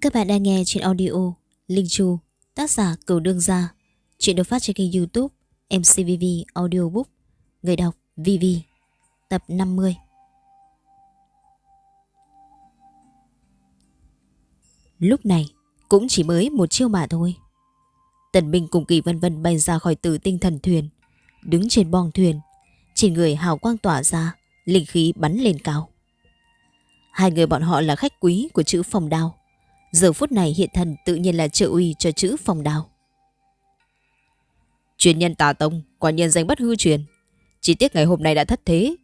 Các bạn đang nghe trên audio Linh Chu, tác giả Cửu Đương Gia. Chuyện được phát trên kênh youtube MCVV Audiobook. Người đọc VV. Tập 50. Lúc này cũng chỉ mới một chiêu mà thôi. Tần Minh cùng Kỳ Vân Vân bay ra khỏi từ tinh thần thuyền, đứng trên bong thuyền, trên người hào quang tỏa ra, linh khí bắn lên cao. Hai người bọn họ là khách quý của chữ phòng đao. Giờ phút này hiện thần tự nhiên là trợ uy cho chữ phòng đào Truyền nhân tà tông, quả nhân danh bất hư truyền. Chỉ tiếc ngày hôm nay đã thất thế.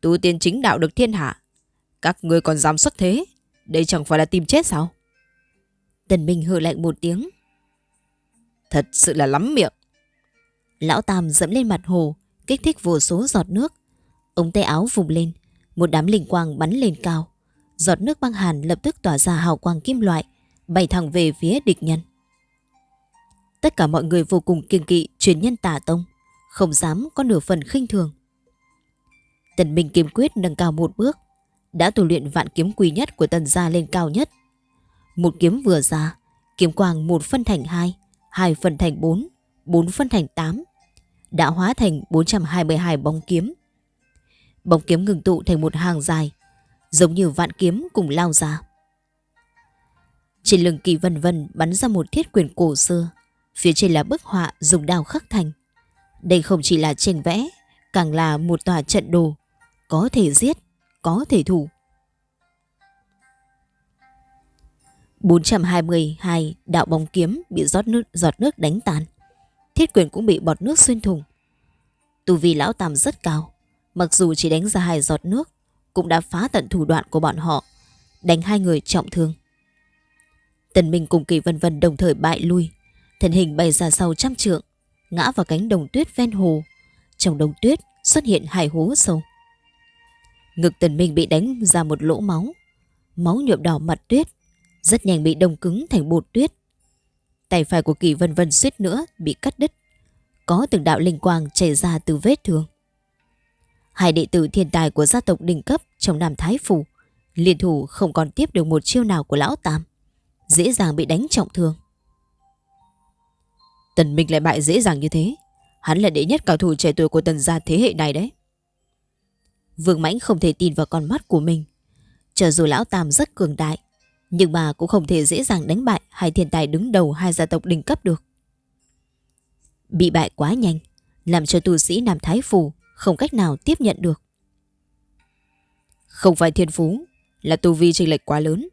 Tu tiên chính đạo được thiên hạ. Các người còn dám xuất thế. Đây chẳng phải là tìm chết sao? Tần Minh hừ lạnh một tiếng. Thật sự là lắm miệng. Lão Tam dẫm lên mặt hồ, kích thích vô số giọt nước. Ống tay áo vùng lên, một đám linh quang bắn lên cao. Giọt nước băng hàn lập tức tỏa ra hào quang kim loại, bay thẳng về phía địch nhân. Tất cả mọi người vô cùng kiêng kỵ truyền nhân tà tông, không dám có nửa phần khinh thường. Tần Minh kiếm quyết nâng cao một bước, đã tu luyện vạn kiếm quý nhất của tần gia lên cao nhất. Một kiếm vừa ra, kiếm quang một phân thành hai, hai phân thành bốn, bốn phân thành tám, đã hóa thành 422 bóng kiếm. Bóng kiếm ngừng tụ thành một hàng dài, giống như vạn kiếm cùng lao ra. Trên lưng kỳ vân vân bắn ra một thiết quyền cổ xưa, phía trên là bức họa dùng đao khắc thành. Đây không chỉ là tranh vẽ, càng là một tòa trận đồ, có thể giết, có thể thủ. 422 đạo bóng kiếm bị giọt nước, giọt nước đánh tàn. Thiết quyền cũng bị bọt nước xuyên thủng. Tu vi lão tam rất cao, mặc dù chỉ đánh ra hai giọt nước, cũng đã phá tận thủ đoạn của bọn họ, đánh hai người trọng thương. Tần Minh cùng Kỳ Vân Vân đồng thời bại lui, thân hình bay ra sau trăm trượng, ngã vào cánh đồng tuyết ven hồ. Trong đồng tuyết xuất hiện hai hố sâu. Ngực Tần Minh bị đánh ra một lỗ máu, máu nhuộm đỏ mặt tuyết, rất nhanh bị đông cứng thành bột tuyết. Tay phải của Kỳ Vân Vân suýt nữa bị cắt đứt, có từng đạo linh quang chảy ra từ vết thương. Hai đệ tử thiên tài của gia tộc đỉnh cấp trong Nam Thái Phủ liên thủ không còn tiếp được một chiêu nào của lão Tam. Dễ dàng bị đánh trọng thương. Tần Minh lại bại dễ dàng như thế. Hắn là đệ nhất cao thủ trẻ tuổi của tần gia thế hệ này đấy. Vương Mãnh không thể tin vào con mắt của mình. cho dù lão Tam rất cường đại, nhưng mà cũng không thể dễ dàng đánh bại hai thiên tài đứng đầu hai gia tộc đỉnh cấp được. Bị bại quá nhanh, làm cho tu sĩ Nam Thái Phủ không cách nào tiếp nhận được. Không phải thiên phú, là tu vi chênh lệch quá lớn.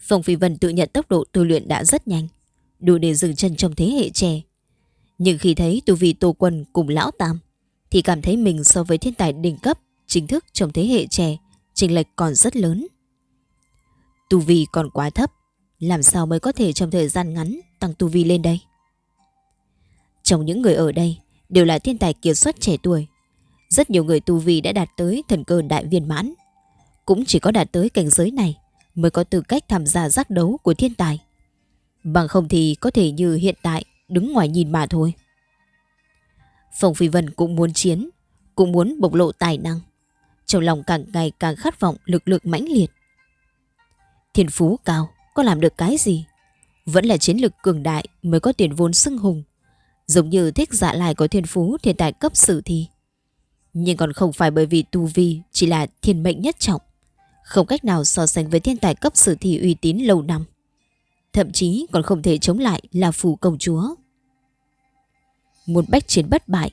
Phong Phi Vân tự nhận tốc độ tu luyện đã rất nhanh, đủ để dừng chân trong thế hệ trẻ. Nhưng khi thấy tu vi Tô Quân cùng Lão Tam, thì cảm thấy mình so với thiên tài đỉnh cấp chính thức trong thế hệ trẻ, chênh lệch còn rất lớn. Tu vi còn quá thấp, làm sao mới có thể trong thời gian ngắn tăng tu vi lên đây? Trong những người ở đây, đều là thiên tài kiệt xuất trẻ tuổi. Rất nhiều người tu vi đã đạt tới thần cơ đại viên mãn. Cũng chỉ có đạt tới cảnh giới này mới có tư cách tham gia giác đấu của thiên tài. Bằng không thì có thể như hiện tại đứng ngoài nhìn mà thôi. Phong Phi Vân cũng muốn chiến, cũng muốn bộc lộ tài năng. Trong lòng càng ngày càng khát vọng lực lượng mãnh liệt. Thiên phú cao, có làm được cái gì? Vẫn là chiến lực cường đại mới có tiền vốn xưng hùng Giống như thích dạ lại có thiên phú thiên tài cấp sử thi. Nhưng còn không phải bởi vì tu vi chỉ là thiên mệnh nhất trọng. Không cách nào so sánh với thiên tài cấp sử thi uy tín lâu năm. Thậm chí còn không thể chống lại là phù công chúa. Muốn bách chiến bất bại,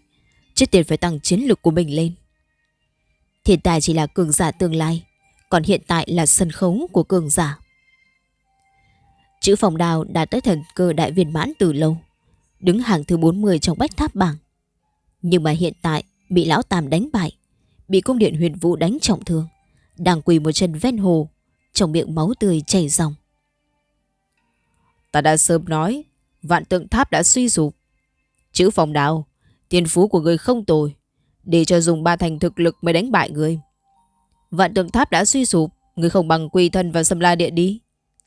trước tiên phải tăng chiến lực của mình lên. Thiên tài chỉ là cường giả tương lai, còn hiện tại là sân khấu của cường giả. Chữ phòng đào đã tới thần cơ đại viên mãn từ lâu đứng hàng thứ 40 trong bách tháp bảng. Nhưng mà hiện tại bị lão Tam đánh bại, bị cung điện huyền vũ đánh trọng thương, đang quỳ một chân ven hồ, trong miệng máu tươi chảy ròng. Ta đã sớm nói, vạn tượng tháp đã suy sụp. Chữ phòng đào, tiền phú của người không tồi, để cho dùng ba thành thực lực mới đánh bại người. Vạn tượng tháp đã suy sụp, người không bằng quy thân và xâm la địa đi.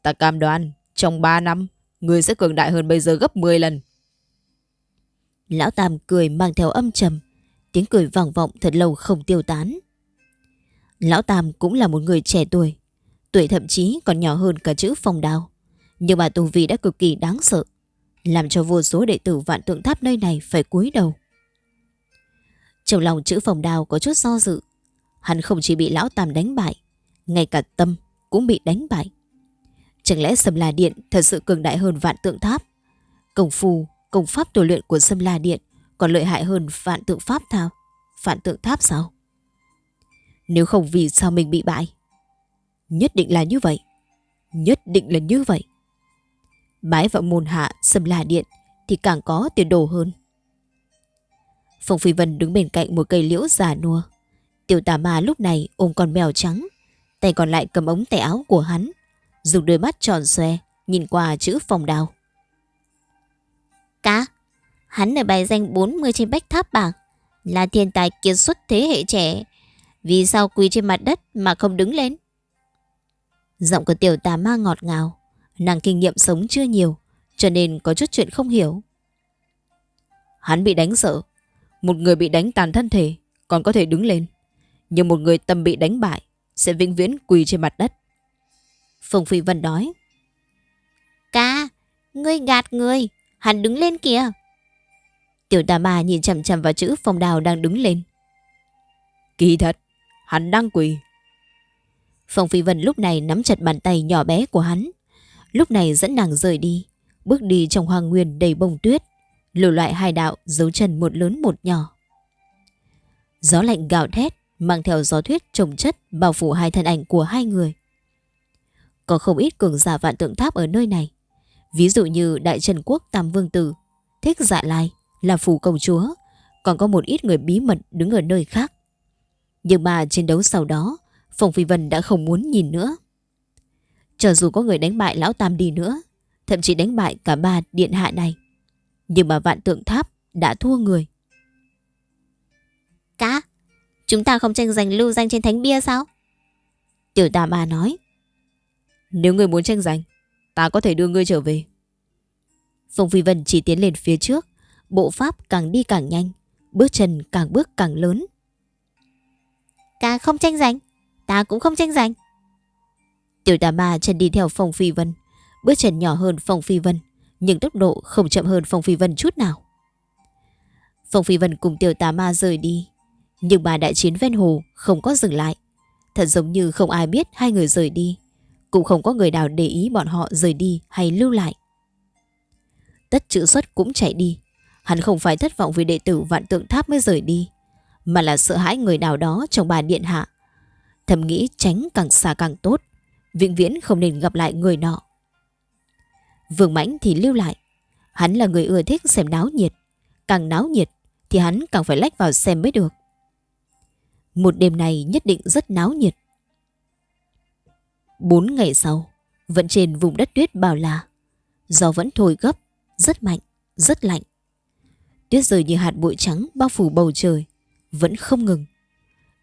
Ta cam đoan, trong 3 năm, người sẽ cường đại hơn bây giờ gấp 10 lần. Lão Tam cười mang theo âm trầm, tiếng cười vang vọng thật lâu không tiêu tán. Lão Tam cũng là một người trẻ tuổi, Tuổi thậm chí còn nhỏ hơn cả chữ phong đào. Nhưng mà tu vi đã cực kỳ đáng sợ. Làm cho vô số đệ tử vạn tượng tháp nơi này phải cúi đầu. Trong lòng chữ phòng đào có chút do dự. Hắn không chỉ bị lão tam đánh bại. Ngay cả tâm cũng bị đánh bại. Chẳng lẽ sầm là Điện thật sự cường đại hơn vạn tượng tháp? Công phu, công pháp tu luyện của Sâm La Điện còn lợi hại hơn vạn tượng pháp thao? Vạn tượng tháp sao? Nếu không vì sao mình bị bại? Nhất định là như vậy. Nhất định là như vậy. Bái vào môn hạ Sâm La Điện thì càng có tiền đồ hơn. Phong Phi Vân đứng bên cạnh một cây liễu già nua. Tiểu tà ma lúc này ôm con mèo trắng, tay còn lại cầm ống tay áo của hắn, dùng đôi mắt tròn xoe, nhìn qua chữ phòng đào. Cá, hắn ở bài danh 40 trên bách tháp bảng, là thiên tài kiệt xuất thế hệ trẻ. Vì sao quỳ trên mặt đất mà không đứng lên? Giọng của tiểu tà ma ngọt ngào, nàng kinh nghiệm sống chưa nhiều, cho nên có chút chuyện không hiểu. Hắn bị đánh sợ, một người bị đánh tàn thân thể còn có thể đứng lên, nhưng một người tâm bị đánh bại sẽ vĩnh viễn quỳ trên mặt đất. Phùng Phi Vân nói. Ca, ngươi gạt người, hắn đứng lên kìa. Tiểu tà ma nhìn chằm chằm vào chữ phong đào đang đứng lên. Kỳ thật, hắn đang quỳ. Phong Phi Vân lúc này nắm chặt bàn tay nhỏ bé của hắn. Lúc này dẫn nàng rời đi, bước đi trong hoàng nguyên đầy bông tuyết, lùi loại hai đạo dấu chân một lớn một nhỏ. Gió lạnh gào thét, mang theo gió thuyết trồng chất bao phủ hai thân ảnh của hai người. Có không ít cường giả vạn tượng tháp ở nơi này. Ví dụ như Đại Trần Quốc Tam Vương Tử, Thích Dạ Lai, là phù công chúa, còn có một ít người bí mật đứng ở nơi khác. Nhưng mà chiến đấu sau đó, Phong Phi Vân đã không muốn nhìn nữa. Cho dù có người đánh bại Lão Tam đi nữa, thậm chí đánh bại cả ba điện hạ này, nhưng mà vạn tượng tháp đã thua người. Cá, chúng ta không tranh giành lưu danh trên thánh bia sao? Tiểu Tam A nói. Nếu người muốn tranh giành, ta có thể đưa ngươi trở về. Phong Phi Vân chỉ tiến lên phía trước, bộ pháp càng đi càng nhanh, bước chân càng bước càng lớn. Ca không tranh giành, ta cũng không tranh giành. Tiểu tà ma chân đi theo Phong Phi Vân, bước chân nhỏ hơn Phong Phi Vân, nhưng tốc độ không chậm hơn Phong Phi Vân chút nào. Phong Phi Vân cùng tiểu tà ma rời đi, nhưng bà đại chiến ven hồ không có dừng lại. Thật giống như không ai biết hai người rời đi, cũng không có người nào để ý bọn họ rời đi hay lưu lại. Tất chữ xuất cũng chạy đi, Hắn không phải thất vọng vì đệ tử vạn tượng tháp mới rời đi, mà là sợ hãi người nào đó trong bà điện hạ. Thầm nghĩ tránh càng xa càng tốt, vĩnh viễn không nên gặp lại người nọ. Vương Mãnh thì lưu lại. Hắn là người ưa thích xem náo nhiệt. Càng náo nhiệt thì hắn càng phải lách vào xem mới được. Một đêm này nhất định rất náo nhiệt. Bốn ngày sau, vẫn trên vùng đất tuyết bảo là gió vẫn thổi gấp, rất mạnh, rất lạnh. Tuyết rơi như hạt bụi trắng bao phủ bầu trời, vẫn không ngừng.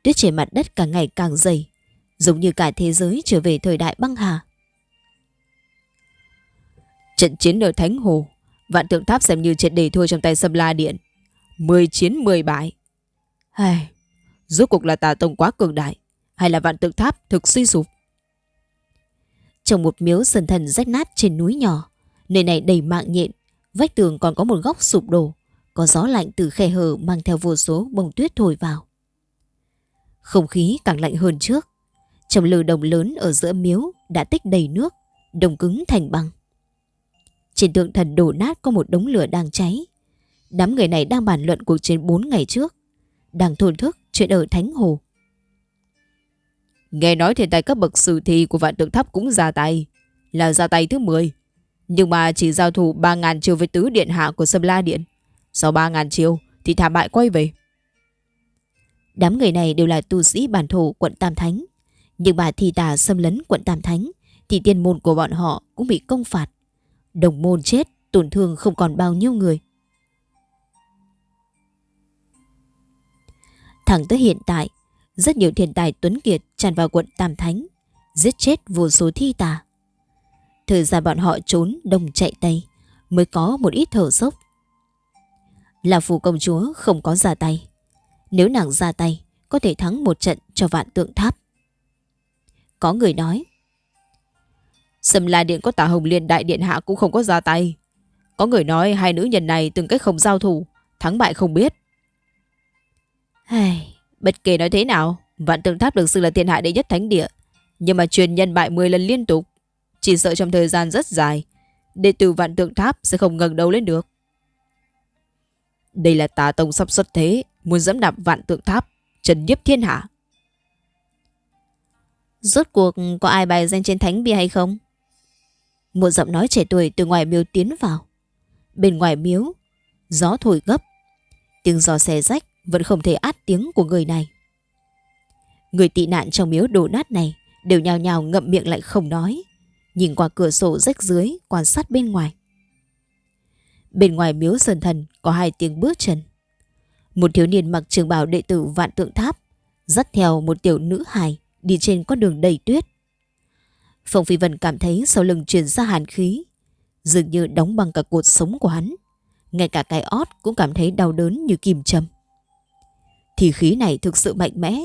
Tuyết trên mặt đất càng ngày càng dày, giống như cả thế giới trở về thời đại băng hà. Trận chiến ở Thánh Hồ, vạn tượng tháp xem như trận đề thua trong tay Sâm La Điện. 10 chiến 10 bại. Ai, rốt cuộc là tà tông quá cường đại, hay là vạn tượng tháp thực suy sụp? Trong một miếu sần thần rách nát trên núi nhỏ, nơi này đầy mạng nhện, vách tường còn có một góc sụp đổ, có gió lạnh từ khe hở mang theo vô số bông tuyết thổi vào. Không khí càng lạnh hơn trước. Trong lư đồng lớn ở giữa miếu đã tích đầy nước, đồng cứng thành băng. Trên tượng thần đổ nát có một đống lửa đang cháy. Đám người này đang bàn luận cuộc chiến 4 ngày trước. Đang thổn thức chuyện ở Thánh Hồ. Nghe nói thiên tài cấp bậc sử thi của vạn tượng tháp cũng ra tay. Là ra tay thứ 10. Nhưng mà chỉ giao thủ 3.000 chiêu với tứ điện hạ của Sâm La Điện. Sau 3.000 chiêu thì thảm bại quay về. Đám người này đều là tu sĩ bản thổ quận Tam Thánh. Nhưng mà thi tà xâm lấn quận Tam Thánh thì tiên môn của bọn họ cũng bị công phạt. Đồng môn chết, tổn thương không còn bao nhiêu người. Thẳng tới hiện tại, rất nhiều thiên tài tuấn kiệt tràn vào quận Tam Thánh, giết chết vô số thi tà. Thời gian bọn họ trốn đông chạy tây mới có một ít thở sốc là phù công chúa không có ra tay. Nếu nàng ra tay, có thể thắng một trận cho vạn tượng tháp. Có người nói, Sầm La Điện có tả Hồng Liên Đại Điện Hạ cũng không có ra tay. Có người nói hai nữ nhân này từng cách không giao thủ, thắng bại không biết. Hây bất kể nói thế nào, Vạn Tượng Tháp được xưng là thiên hạ đệ nhất thánh địa, nhưng mà truyền nhân bại 10 lần liên tục, chỉ sợ trong thời gian rất dài, đệ tử Vạn Tượng Tháp sẽ không ngẩng đầu lên được. Đây là tà tông sắp xuất thế, muốn dẫm đạp Vạn Tượng Tháp, trần nhiếp thiên hạ. Rốt cuộc có ai bài danh trên thánh bia hay không? Một giọng nói trẻ tuổi từ ngoài miếu tiến vào. Bên ngoài miếu, gió thổi gấp. Tiếng giò xe rách vẫn không thể át tiếng của người này. Người tị nạn trong miếu đổ nát này đều nhào nhào ngậm miệng lại không nói. Nhìn qua cửa sổ rách dưới quan sát bên ngoài. Bên ngoài miếu sơn thần có hai tiếng bước chân. Một thiếu niên mặc trường bào đệ tử vạn tượng tháp dắt theo một tiểu nữ hài đi trên con đường đầy tuyết. Phong Phi Vân cảm thấy sau lưng truyền ra hàn khí, dường như đóng bằng cả cột sống của hắn. Ngay cả cái ót cũng cảm thấy đau đớn như kìm châm. Thì khí này thực sự mạnh mẽ,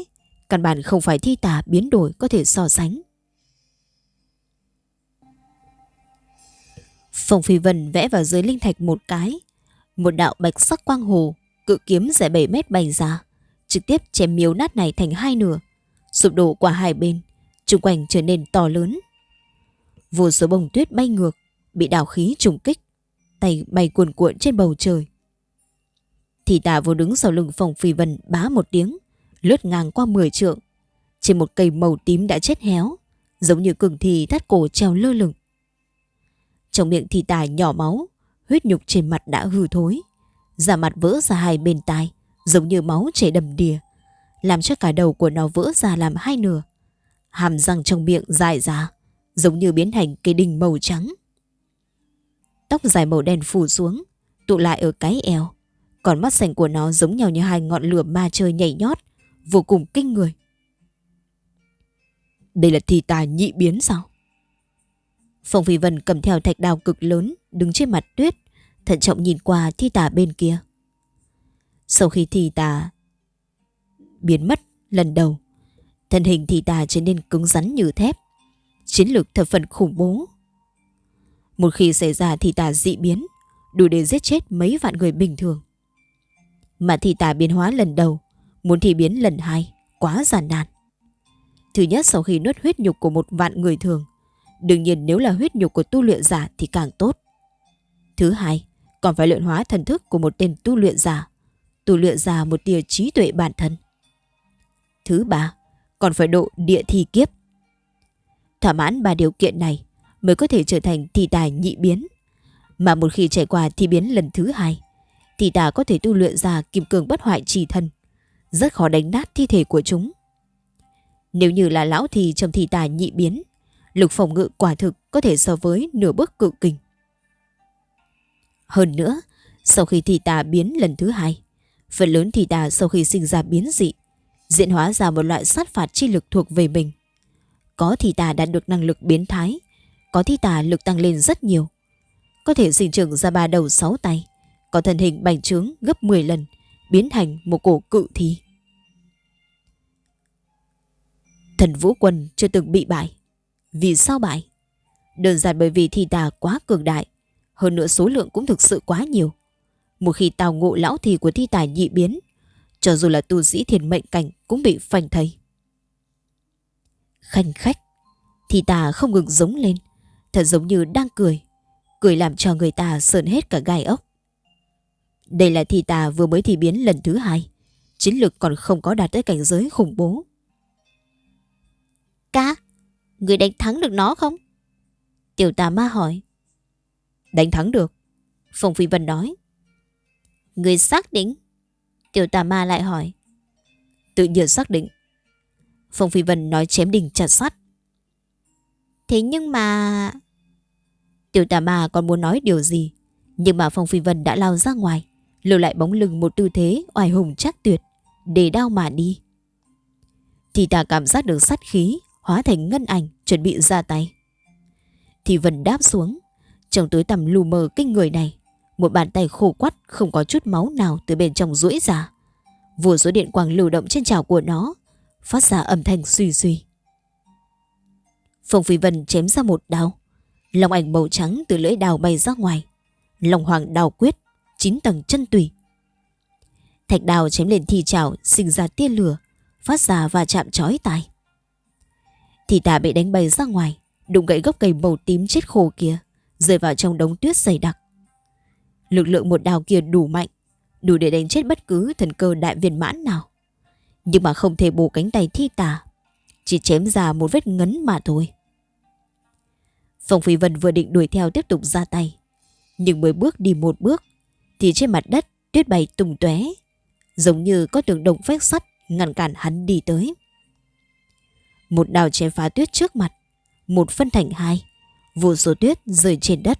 căn bản không phải thi tà biến đổi có thể so sánh. Phong Phi Vân vẽ vào dưới linh thạch một cái, một đạo bạch sắc quang hồ, cự kiếm dài 7 mét bày ra, trực tiếp chém miếu nát này thành hai nửa, sụp đổ qua hai bên, xung quanh trở nên to lớn. Vô số bông tuyết bay ngược, bị đảo khí trùng kích, tay bay cuồn cuộn trên bầu trời. Thì tà vô đứng sau lưng phòng phi vân bá một tiếng, lướt ngang qua 10 trượng. Trên một cây màu tím đã chết héo, giống như cường thì thắt cổ treo lơ lửng. Trong miệng thì tà nhỏ máu, huyết nhục trên mặt đã hư thối. Da mặt vỡ ra hai bên tai, giống như máu chảy đầm đìa, làm cho cả đầu của nó vỡ ra làm hai nửa. Hàm răng trong miệng dài ra, giống như biến thành cây đinh màu trắng. Tóc dài màu đen phủ xuống, tụ lại ở cái eo. Còn mắt xanh của nó giống nhau như hai ngọn lửa ma chơi nhảy nhót, vô cùng kinh người. Đây là thi tài nhị biến sao? Phong Phi Vân cầm theo thạch đào cực lớn, đứng trên mặt tuyết, thận trọng nhìn qua thi tà bên kia. Sau khi thi tà biến mất lần đầu, thân hình thi tà trở nên cứng rắn như thép, chiến lược thập phần khủng bố. Một khi xảy ra thi tà dị biến, đủ để giết chết mấy vạn người bình thường. Mà thị tà biến hóa lần đầu, muốn thi biến lần hai, quá giản nan. Thứ nhất sau khi nuốt huyết nhục của một vạn người thường, đương nhiên nếu là huyết nhục của tu luyện giả thì càng tốt. Thứ hai, còn phải luyện hóa thần thức của một tên tu luyện giả, tu luyện giả một tia trí tuệ bản thân. Thứ ba, còn phải độ địa thi kiếp. Thỏa mãn ba điều kiện này mới có thể trở thành thi tài nhị biến. Mà một khi trải qua thi biến lần thứ hai, thì ta có thể tu luyện ra kim cương bất hoại trì thân. Rất khó đánh nát thi thể của chúng. Nếu như là lão thì trong thị tài nhị biến, lực phòng ngự quả thực có thể so với nửa bước cự kình. Hơn nữa, sau khi thị tà biến lần thứ hai, phần lớn thị tà sau khi sinh ra biến dị, diễn hóa ra một loại sát phạt chi lực thuộc về mình. Có thị tà đạt được năng lực biến thái, có thị tà lực tăng lên rất nhiều. Có thể sinh trưởng ra ba đầu sáu tay, có thân hình bành trướng gấp 10 lần, biến thành một cổ cự thi. Thần Vũ Quân chưa từng bị bại. Vì sao bại? Đơn giản bởi vì thi tà quá cường đại, hơn nữa số lượng cũng thực sự quá nhiều. Một khi tào ngộ lão thì của thi tài nhị biến, cho dù là tu sĩ thiền mệnh cảnh cũng bị phanh thây. Khanh khách, thi tà không ngừng giống lên, thật giống như đang cười, cười làm cho người ta sờn hết cả gai ốc. Đây là thi tà vừa mới thi biến lần thứ hai, chiến lược còn không có đạt tới cảnh giới khủng bố. Ca, người đánh thắng được nó không? Tiểu tà ma hỏi. Đánh thắng được. Phong Phi Vân nói. Người xác định. Tiểu tà ma lại hỏi. Tự nhiên xác định. Phong Phi Vân nói chém đinh chặt sắt. Thế nhưng mà... Tiểu tà ma còn muốn nói điều gì. Nhưng mà Phong Phi Vân đã lao ra ngoài. Lưu lại bóng lưng một tư thế oai hùng chắc tuyệt. Để đao mà đi. Thì ta cảm giác được sát khí hóa thành ngân ảnh chuẩn bị ra tay. Thì Vân đáp xuống. Trong túi tầm lù mờ kinh người này một bàn tay khô quắt không có chút máu nào từ bên trong rũi ra. Vùa số điện quang lưu động trên trào của nó, phát ra âm thanh suy suy. Phong Phi Vân chém ra một đao, lòng ảnh màu trắng từ lưỡi đào bay ra ngoài. lòng hoàng đào quyết, chín tầng chân tùy. Thạch đào chém lên thi chảo, sinh ra tia lửa, phát ra và chạm chói tai. Thì tà bị đánh bay ra ngoài, đụng gãy gốc cây màu tím chết khô kia, rơi vào trong đống tuyết dày đặc. Lực lượng một đào kia đủ mạnh, đủ để đánh chết bất cứ thần cơ đại viên mãn nào. Nhưng mà không thể bổ cánh tay thi tà, chỉ chém ra một vết ngấn mà thôi. Phong Phi Vân vừa định đuổi theo tiếp tục ra tay, nhưng mới bước đi một bước, thì trên mặt đất tuyết bay tung tóe, giống như có tường đồng vách sắt ngăn cản hắn đi tới. Một đào chém phá tuyết trước mặt, một phân thành hai, vô số tuyết rơi trên đất.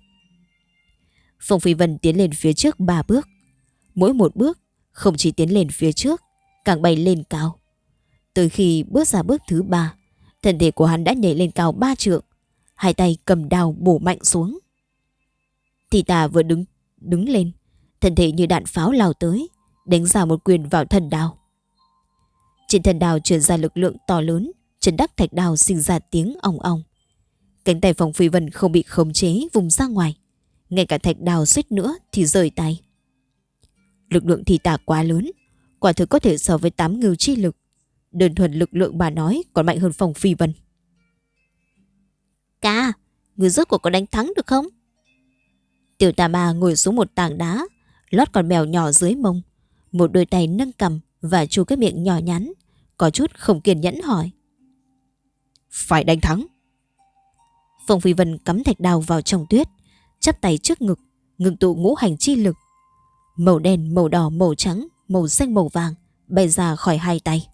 Phong Phi Vân tiến lên phía trước ba bước. Mỗi một bước không chỉ tiến lên phía trước, càng bay lên cao. Tới khi bước ra bước thứ ba, thân thể của hắn đã nhảy lên cao ba trượng, hai tay cầm đào bổ mạnh xuống. Thì ta vừa đứng đứng lên, thân thể như đạn pháo lao tới, đánh ra một quyền vào thần đao. Trên thần đao truyền ra lực lượng to lớn, chân đắc thạch đao sinh ra tiếng ong ong. Cánh tay phòng phi vân không bị khống chế vùng ra ngoài. Ngay cả thạch đào suýt nữa thì rời tay. Lực lượng thì tả quá lớn, quả thực có thể so với tám ngưu chi lực. Đơn thuần lực lượng bà nói còn mạnh hơn phòng phi vân. Ca, người rốt cuộc có đánh thắng được không? Tiểu tà ma ngồi xuống một tảng đá, lót con mèo nhỏ dưới mông. Một đôi tay nâng cầm và chu cái miệng nhỏ nhắn, có chút không kiên nhẫn hỏi. Phải đánh thắng. Phong Phi Vân cắm thạch đào vào trong tuyết, chắp tay trước ngực, ngừng tụ ngũ hành chi lực. Màu đen, màu đỏ, màu trắng, màu xanh, màu vàng bay ra khỏi hai tay.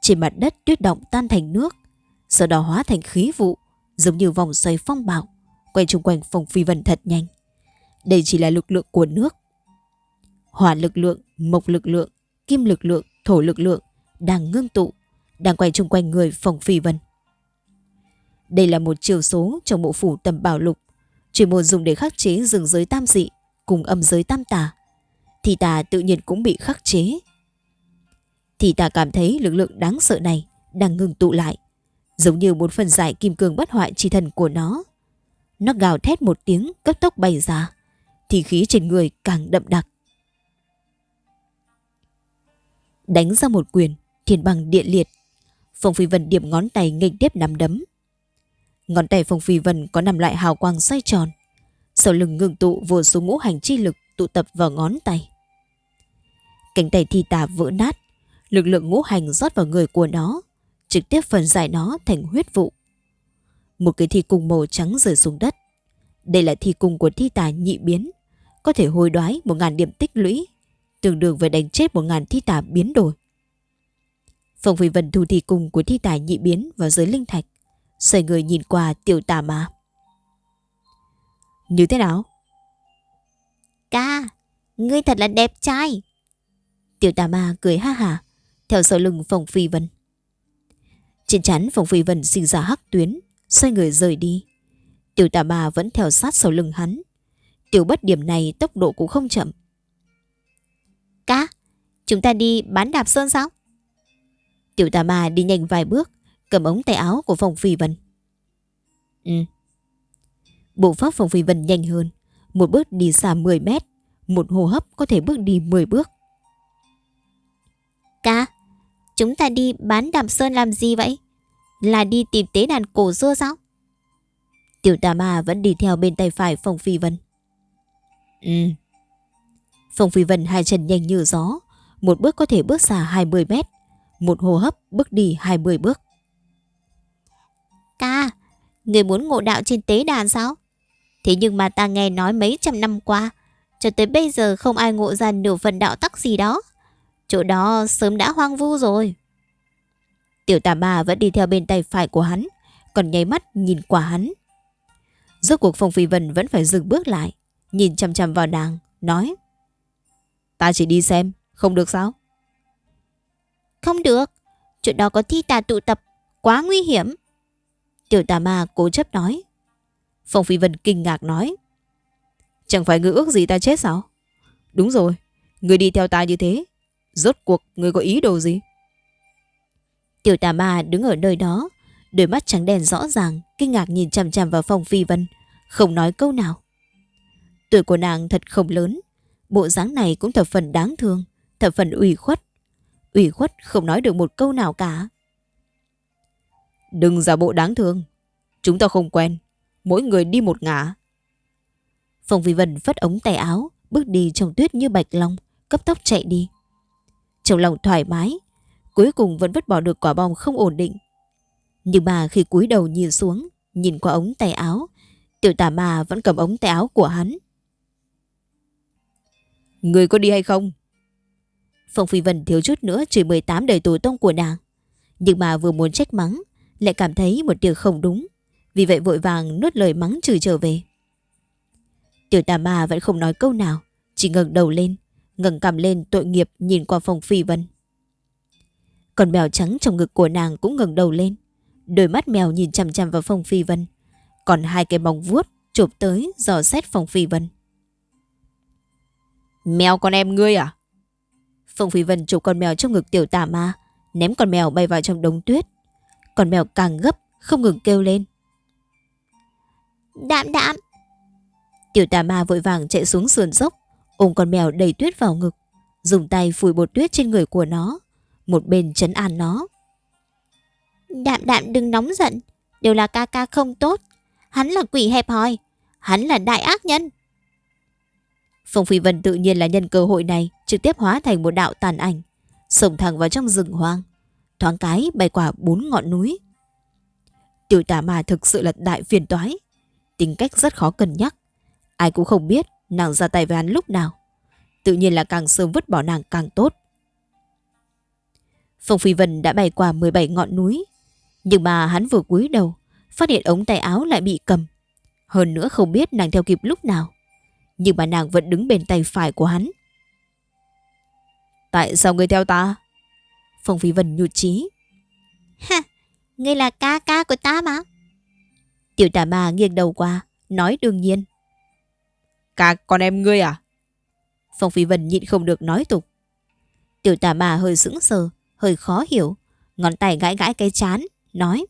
Trên mặt đất tuyết động tan thành nước, sau đó hóa thành khí vụ, giống như vòng xoay phong bạo, quay chung quanh Phong Phi Vân thật nhanh. Đây chỉ là lực lượng của nước. Hỏa lực lượng, mộc lực lượng, kim lực lượng, thổ lực lượng đang ngưng tụ, đang quay chung quanh người Phong Phi Vân. Đây là một chiều số trong bộ phủ tầm bảo lục, chuyên môn dùng để khắc chế rừng giới tam dị cùng âm giới tam tà. Thì tà tự nhiên cũng bị khắc chế. Thì tà cảm thấy lực lượng đáng sợ này đang ngừng tụ lại, giống như một phần giải kim cương bất hoại chi thần của nó. Nó gào thét một tiếng cấp tốc bay ra, thì khí trên người càng đậm đặc. Đánh ra một quyền, thiên bằng điện liệt. Phong Phi Vân điểm ngón tay nghịch tiếp nắm đấm, Ngón tay Phong Phi Vân có nằm lại hào quang xoay tròn. Sau lưng ngừng tụ vô số ngũ hành chi lực tụ tập vào ngón tay. Cánh tay thi tà vỡ nát, lực lượng ngũ hành rót vào người của nó, trực tiếp phần giải nó thành huyết vụ. Một cái thi cung màu trắng rơi xuống đất. Đây là thi cung của thi tà nhị biến, có thể hồi đoái một ngàn điểm tích lũy, tương đương với đánh chết một ngàn thi tà biến đổi. Phong Phi Vân thu thi cung của thi tài nhị biến vào giới linh thạch, Xoay người nhìn qua tiểu tà ma Như thế nào? Ca, ngươi thật là đẹp trai. Tiểu tà ma cười ha hà, theo sau lưng phòng phi vân. Trên chắn phòng phi vân sinh ra hắc tuyến, xoay người rời đi. Tiểu tà ma vẫn theo sát sau lưng hắn. Tiểu bất điểm này tốc độ cũng không chậm. Ca, chúng ta đi bán đạp sơn sao? Tiểu tà ma đi nhanh vài bước, cầm ống tay áo của Phong Phi Vân. Ừ. Bộ pháp Phong Phi Vân nhanh hơn. Một bước đi xa 10 mét. Một hô hấp có thể bước đi 10 bước. Ca, chúng ta đi bán đàm sơn làm gì vậy? Là đi tìm tế đàn cổ xưa sao? Tiểu tà ma vẫn đi theo bên tay phải Phong Phi Vân. Ừ. Phong Phi Vân hai chân nhanh như gió. Một bước có thể bước xa 20 mét. Một hô hấp bước đi 20 bước. Ca, người muốn ngộ đạo trên tế đàn sao? Thế nhưng mà ta nghe nói mấy trăm năm qua, cho tới bây giờ không ai ngộ ra nửa phần đạo tắc gì đó. Chỗ đó sớm đã hoang vu rồi. Tiểu tà ma vẫn đi theo bên tay phải của hắn, còn nháy mắt nhìn qua hắn. Rốt cuộc Phong Phi Vân vẫn phải dừng bước lại, nhìn chăm chăm vào nàng, nói. Ta chỉ đi xem, không được sao? Không được, chỗ đó có thi tà tụ tập, quá nguy hiểm. Tiểu tà ma cố chấp nói. Phong Phi Vân kinh ngạc nói. Chẳng phải ngươi ước gì ta chết sao? Đúng rồi, ngươi đi theo ta như thế. Rốt cuộc ngươi có ý đồ gì? Tiểu tà ma đứng ở nơi đó, Đôi mắt trắng đen rõ ràng, kinh ngạc nhìn chằm chằm vào Phong Phi Vân, không nói câu nào. Tuổi của nàng thật không lớn, bộ dáng này cũng thập phần đáng thương, thập phần ủy khuất. Ủy khuất không nói được một câu nào cả. Đừng giả bộ đáng thương, chúng ta không quen, mỗi người đi một ngả. Phong Phi Vân phất ống tay áo, bước đi trong tuyết như bạch long, cấp tốc chạy đi. Trong lòng thoải mái, cuối cùng vẫn vứt bỏ được quả bom không ổn định. Nhưng mà khi cúi đầu nhìn xuống, nhìn qua ống tay áo, tiểu tà ma vẫn cầm ống tay áo của hắn. Người có đi hay không? Phong Phi Vân thiếu chút nữa chửi 18 đời tù tông của nàng. Nhưng mà vừa muốn trách mắng, lại cảm thấy một điều không đúng. Vì vậy vội vàng nuốt lời mắng chửi trở về. Tiểu tà ma vẫn không nói câu nào, chỉ ngẩng đầu lên, ngẩng cằm lên tội nghiệp nhìn qua Phong Phi Vân. Còn mèo trắng trong ngực của nàng cũng ngẩng đầu lên, đôi mắt mèo nhìn chằm chằm vào Phong Phi Vân, còn hai cái bóng vuốt chụp tới dò xét Phong Phi Vân. Mèo con em ngươi à? Phong Phi Vân chụp con mèo trong ngực tiểu tà ma, ném con mèo bay vào trong đống tuyết. Con mèo càng gấp, không ngừng kêu lên. Đạm đạm! Tiểu tà ma vội vàng chạy xuống sườn dốc, ôm con mèo đầy tuyết vào ngực, dùng tay phủi bột tuyết trên người của nó, một bên chấn an nó. Đạm đạm đừng nóng giận, đều là ca ca không tốt. Hắn là quỷ hẹp hòi, hắn là đại ác nhân. Phong Phi Vân tự nhiên là nhân cơ hội này trực tiếp hóa thành một đạo tàn ảnh, sổng thẳng vào trong rừng hoang, thoáng cái bay qua bốn ngọn núi. Tiểu tà ma thực sự là đại phiền toái, tính cách rất khó cân nhắc. Ai cũng không biết nàng ra tay với hắn lúc nào. Tự nhiên là càng sớm vứt bỏ nàng càng tốt. Phong Phi Vân đã bay qua 17 ngọn núi, nhưng mà hắn vừa cúi đầu, phát hiện ống tay áo lại bị cầm. Hơn nữa không biết nàng theo kịp lúc nào nhưng mà nàng vẫn đứng bên tay phải của hắn. Tại sao ngươi theo ta? Phong Phi Vân nhụt chí. Ha, ngươi là ca ca của ta mà. Tiểu tà ma nghiêng đầu qua, nói đương nhiên. Ca con em ngươi à? Phong Phi Vân nhịn không được nói tục. Tiểu tà ma hơi sững sờ, hơi khó hiểu, ngón tay gãi gãi cái chán, nói.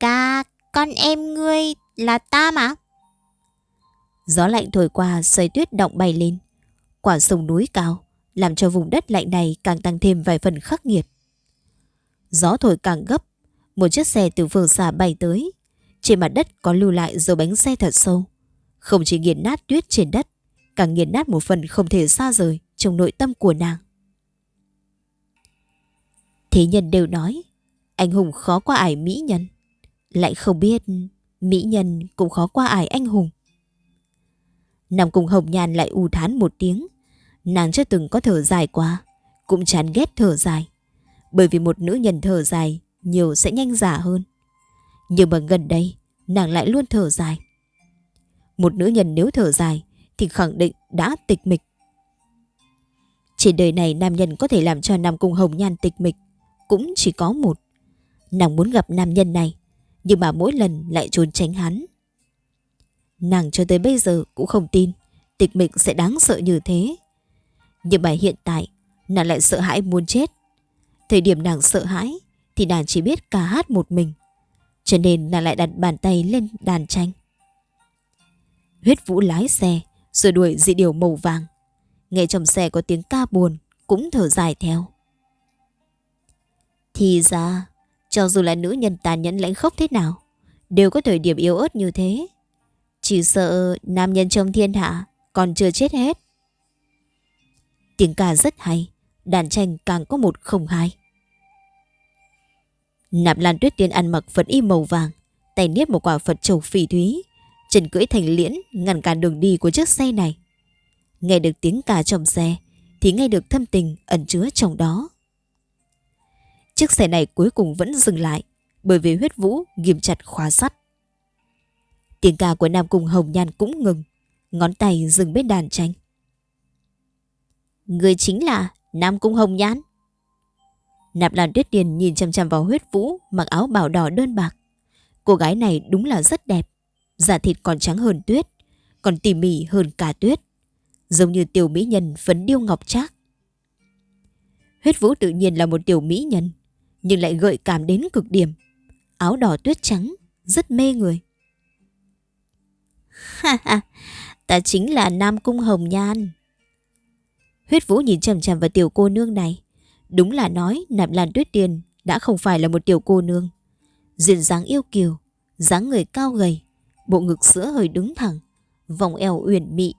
Ca, con em ngươi là ta mà. Gió lạnh thổi qua sợi tuyết động bay lên. Quả sông núi cao, làm cho vùng đất lạnh này càng tăng thêm vài phần khắc nghiệt. Gió thổi càng gấp, một chiếc xe từ phương xa bay tới. Trên mặt đất có lưu lại dấu bánh xe thật sâu. Không chỉ nghiền nát tuyết trên đất, càng nghiền nát một phần không thể xa rời trong nội tâm của nàng. Thế nhân đều nói, anh hùng khó qua ải mỹ nhân. Lại không biết, mỹ nhân cũng khó qua ải anh hùng. Nằm cùng Hồng Nhan lại u thán một tiếng. Nàng chưa từng có thở dài quá cũng chán ghét thở dài. Bởi vì một nữ nhân thở dài, nhiều sẽ nhanh giả hơn. Nhưng mà gần đây, nàng lại luôn thở dài. Một nữ nhân nếu thở dài, thì khẳng định đã tịch mịch. Trên đời này nam nhân có thể làm cho Nam Cung Hồng Nhan tịch mịch, cũng chỉ có một. Nàng muốn gặp nam nhân này, nhưng mà mỗi lần lại trốn tránh hắn. Nàng cho tới bây giờ cũng không tin tịch mịch sẽ đáng sợ như thế. Nhưng mà hiện tại, nàng lại sợ hãi muốn chết. Thời điểm nàng sợ hãi, thì nàng chỉ biết ca hát một mình. Cho nên nàng lại đặt bàn tay lên đàn tranh. Huyết vũ lái xe, rồi đuổi dị điều màu vàng. Nghe trong xe có tiếng ca buồn, cũng thở dài theo. Thì ra, cho dù là nữ nhân tàn nhẫn lãnh khốc thế nào, đều có thời điểm yếu ớt như thế. Chỉ sợ nam nhân trong thiên hạ còn chưa chết hết. Tiếng ca rất hay, đàn tranh càng có một không hai. Nạp Lan Tuyết Tiên ăn mặc Phật y màu vàng, tay niết một quả Phật trầu phỉ thúy, chân cưỡi thành liễn ngăn cản đường đi của chiếc xe này. Nghe được tiếng ca trong xe, thì nghe được thâm tình ẩn chứa trong đó. Chiếc xe này cuối cùng vẫn dừng lại, bởi vì huyết vũ ghim chặt khóa sắt. Tiếng ca của Nam Cung Hồng Nhan cũng ngừng. Ngón tay dừng bên đàn tranh. Người chính là Nam Cung Hồng Nhan. Nạp Lan Tuyết Điền nhìn chăm chăm vào huyết vũ mặc áo bảo đỏ đơn bạc. Cô gái này đúng là rất đẹp. Da thịt còn trắng hơn tuyết, còn tỉ mỉ hơn cả tuyết. Giống như tiểu mỹ nhân phấn điêu ngọc trác. Huyết vũ tự nhiên là một tiểu mỹ nhân, nhưng lại gợi cảm đến cực điểm. áo đỏ tuyết trắng, rất mê người. Ha ha, ta chính là Nam Cung Hồng Nhan. Huyết Vũ nhìn chằm chằm vào tiểu cô nương này. Đúng là nói nạp lan tuyết tiền đã không phải là một tiểu cô nương. diện dáng yêu kiều, dáng người cao gầy, bộ ngực sữa hơi đứng thẳng, vòng eo uyển mị.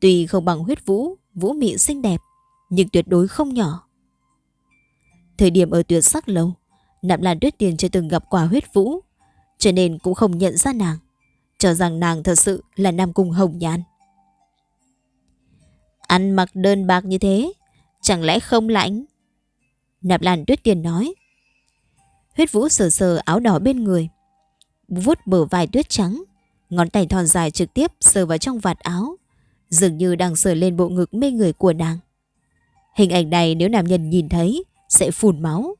Tuy không bằng huyết vũ, vũ mị xinh đẹp, nhưng tuyệt đối không nhỏ. Thời điểm ở tuyệt sắc lâu, nạp lan tuyết tiền chưa từng gặp quả huyết vũ, cho nên cũng không nhận ra nàng, cho rằng nàng thật sự là nam cung hồng nhan. Ăn mặc đơn bạc như thế, chẳng lẽ không lạnh? Nạp Lan Tuyết Tiền nói. Huyết Vũ sờ sờ áo đỏ bên người, vuốt bờ vai tuyết trắng, ngón tay thon dài trực tiếp sờ vào trong vạt áo, dường như đang sờ lên bộ ngực mê người của nàng. Hình ảnh này nếu nam nhân nhìn thấy sẽ phun máu.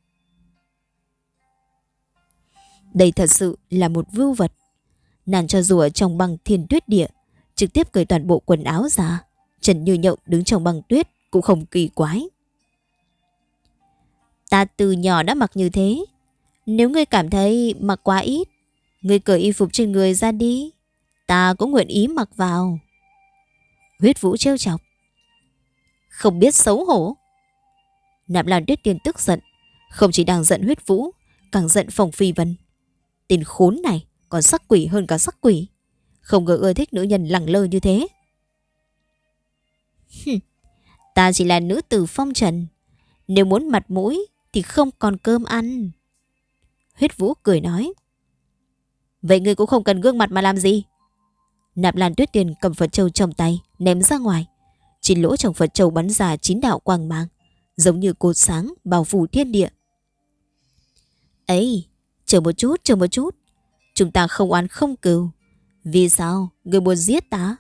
Đây thật sự là một vưu vật. Nàng cho rùa trong băng thiên tuyết địa, trực tiếp cởi toàn bộ quần áo ra, Trần Như nhộng đứng trong băng tuyết cũng không kỳ quái. Ta từ nhỏ đã mặc như thế. Nếu ngươi cảm thấy mặc quá ít, ngươi cởi y phục trên người ra đi. Ta cũng nguyện ý mặc vào. Huyết vũ trêu chọc. Không biết xấu hổ. Nạp Lan Tuyết Tiên tức giận. Không chỉ đang giận huyết vũ, càng giận phòng phi vân. Tên khốn này còn sắc quỷ hơn cả sắc quỷ. Không ngờ ưa thích nữ nhân lẳng lơ như thế. Ta chỉ là nữ tử phong trần. Nếu muốn mặt mũi thì không còn cơm ăn. Huyết Vũ cười nói. Vậy ngươi cũng không cần gương mặt mà làm gì. Nạp Lan Tuyết Tiền cầm Phật Châu trong tay, ném ra ngoài. Chín lỗ trong Phật Châu bắn ra chín đạo quang mang, giống như cột sáng bao phủ thiên địa. Ấy, chờ một chút, chờ một chút. Chúng ta không oán không cừu. Vì sao? Người muốn giết ta?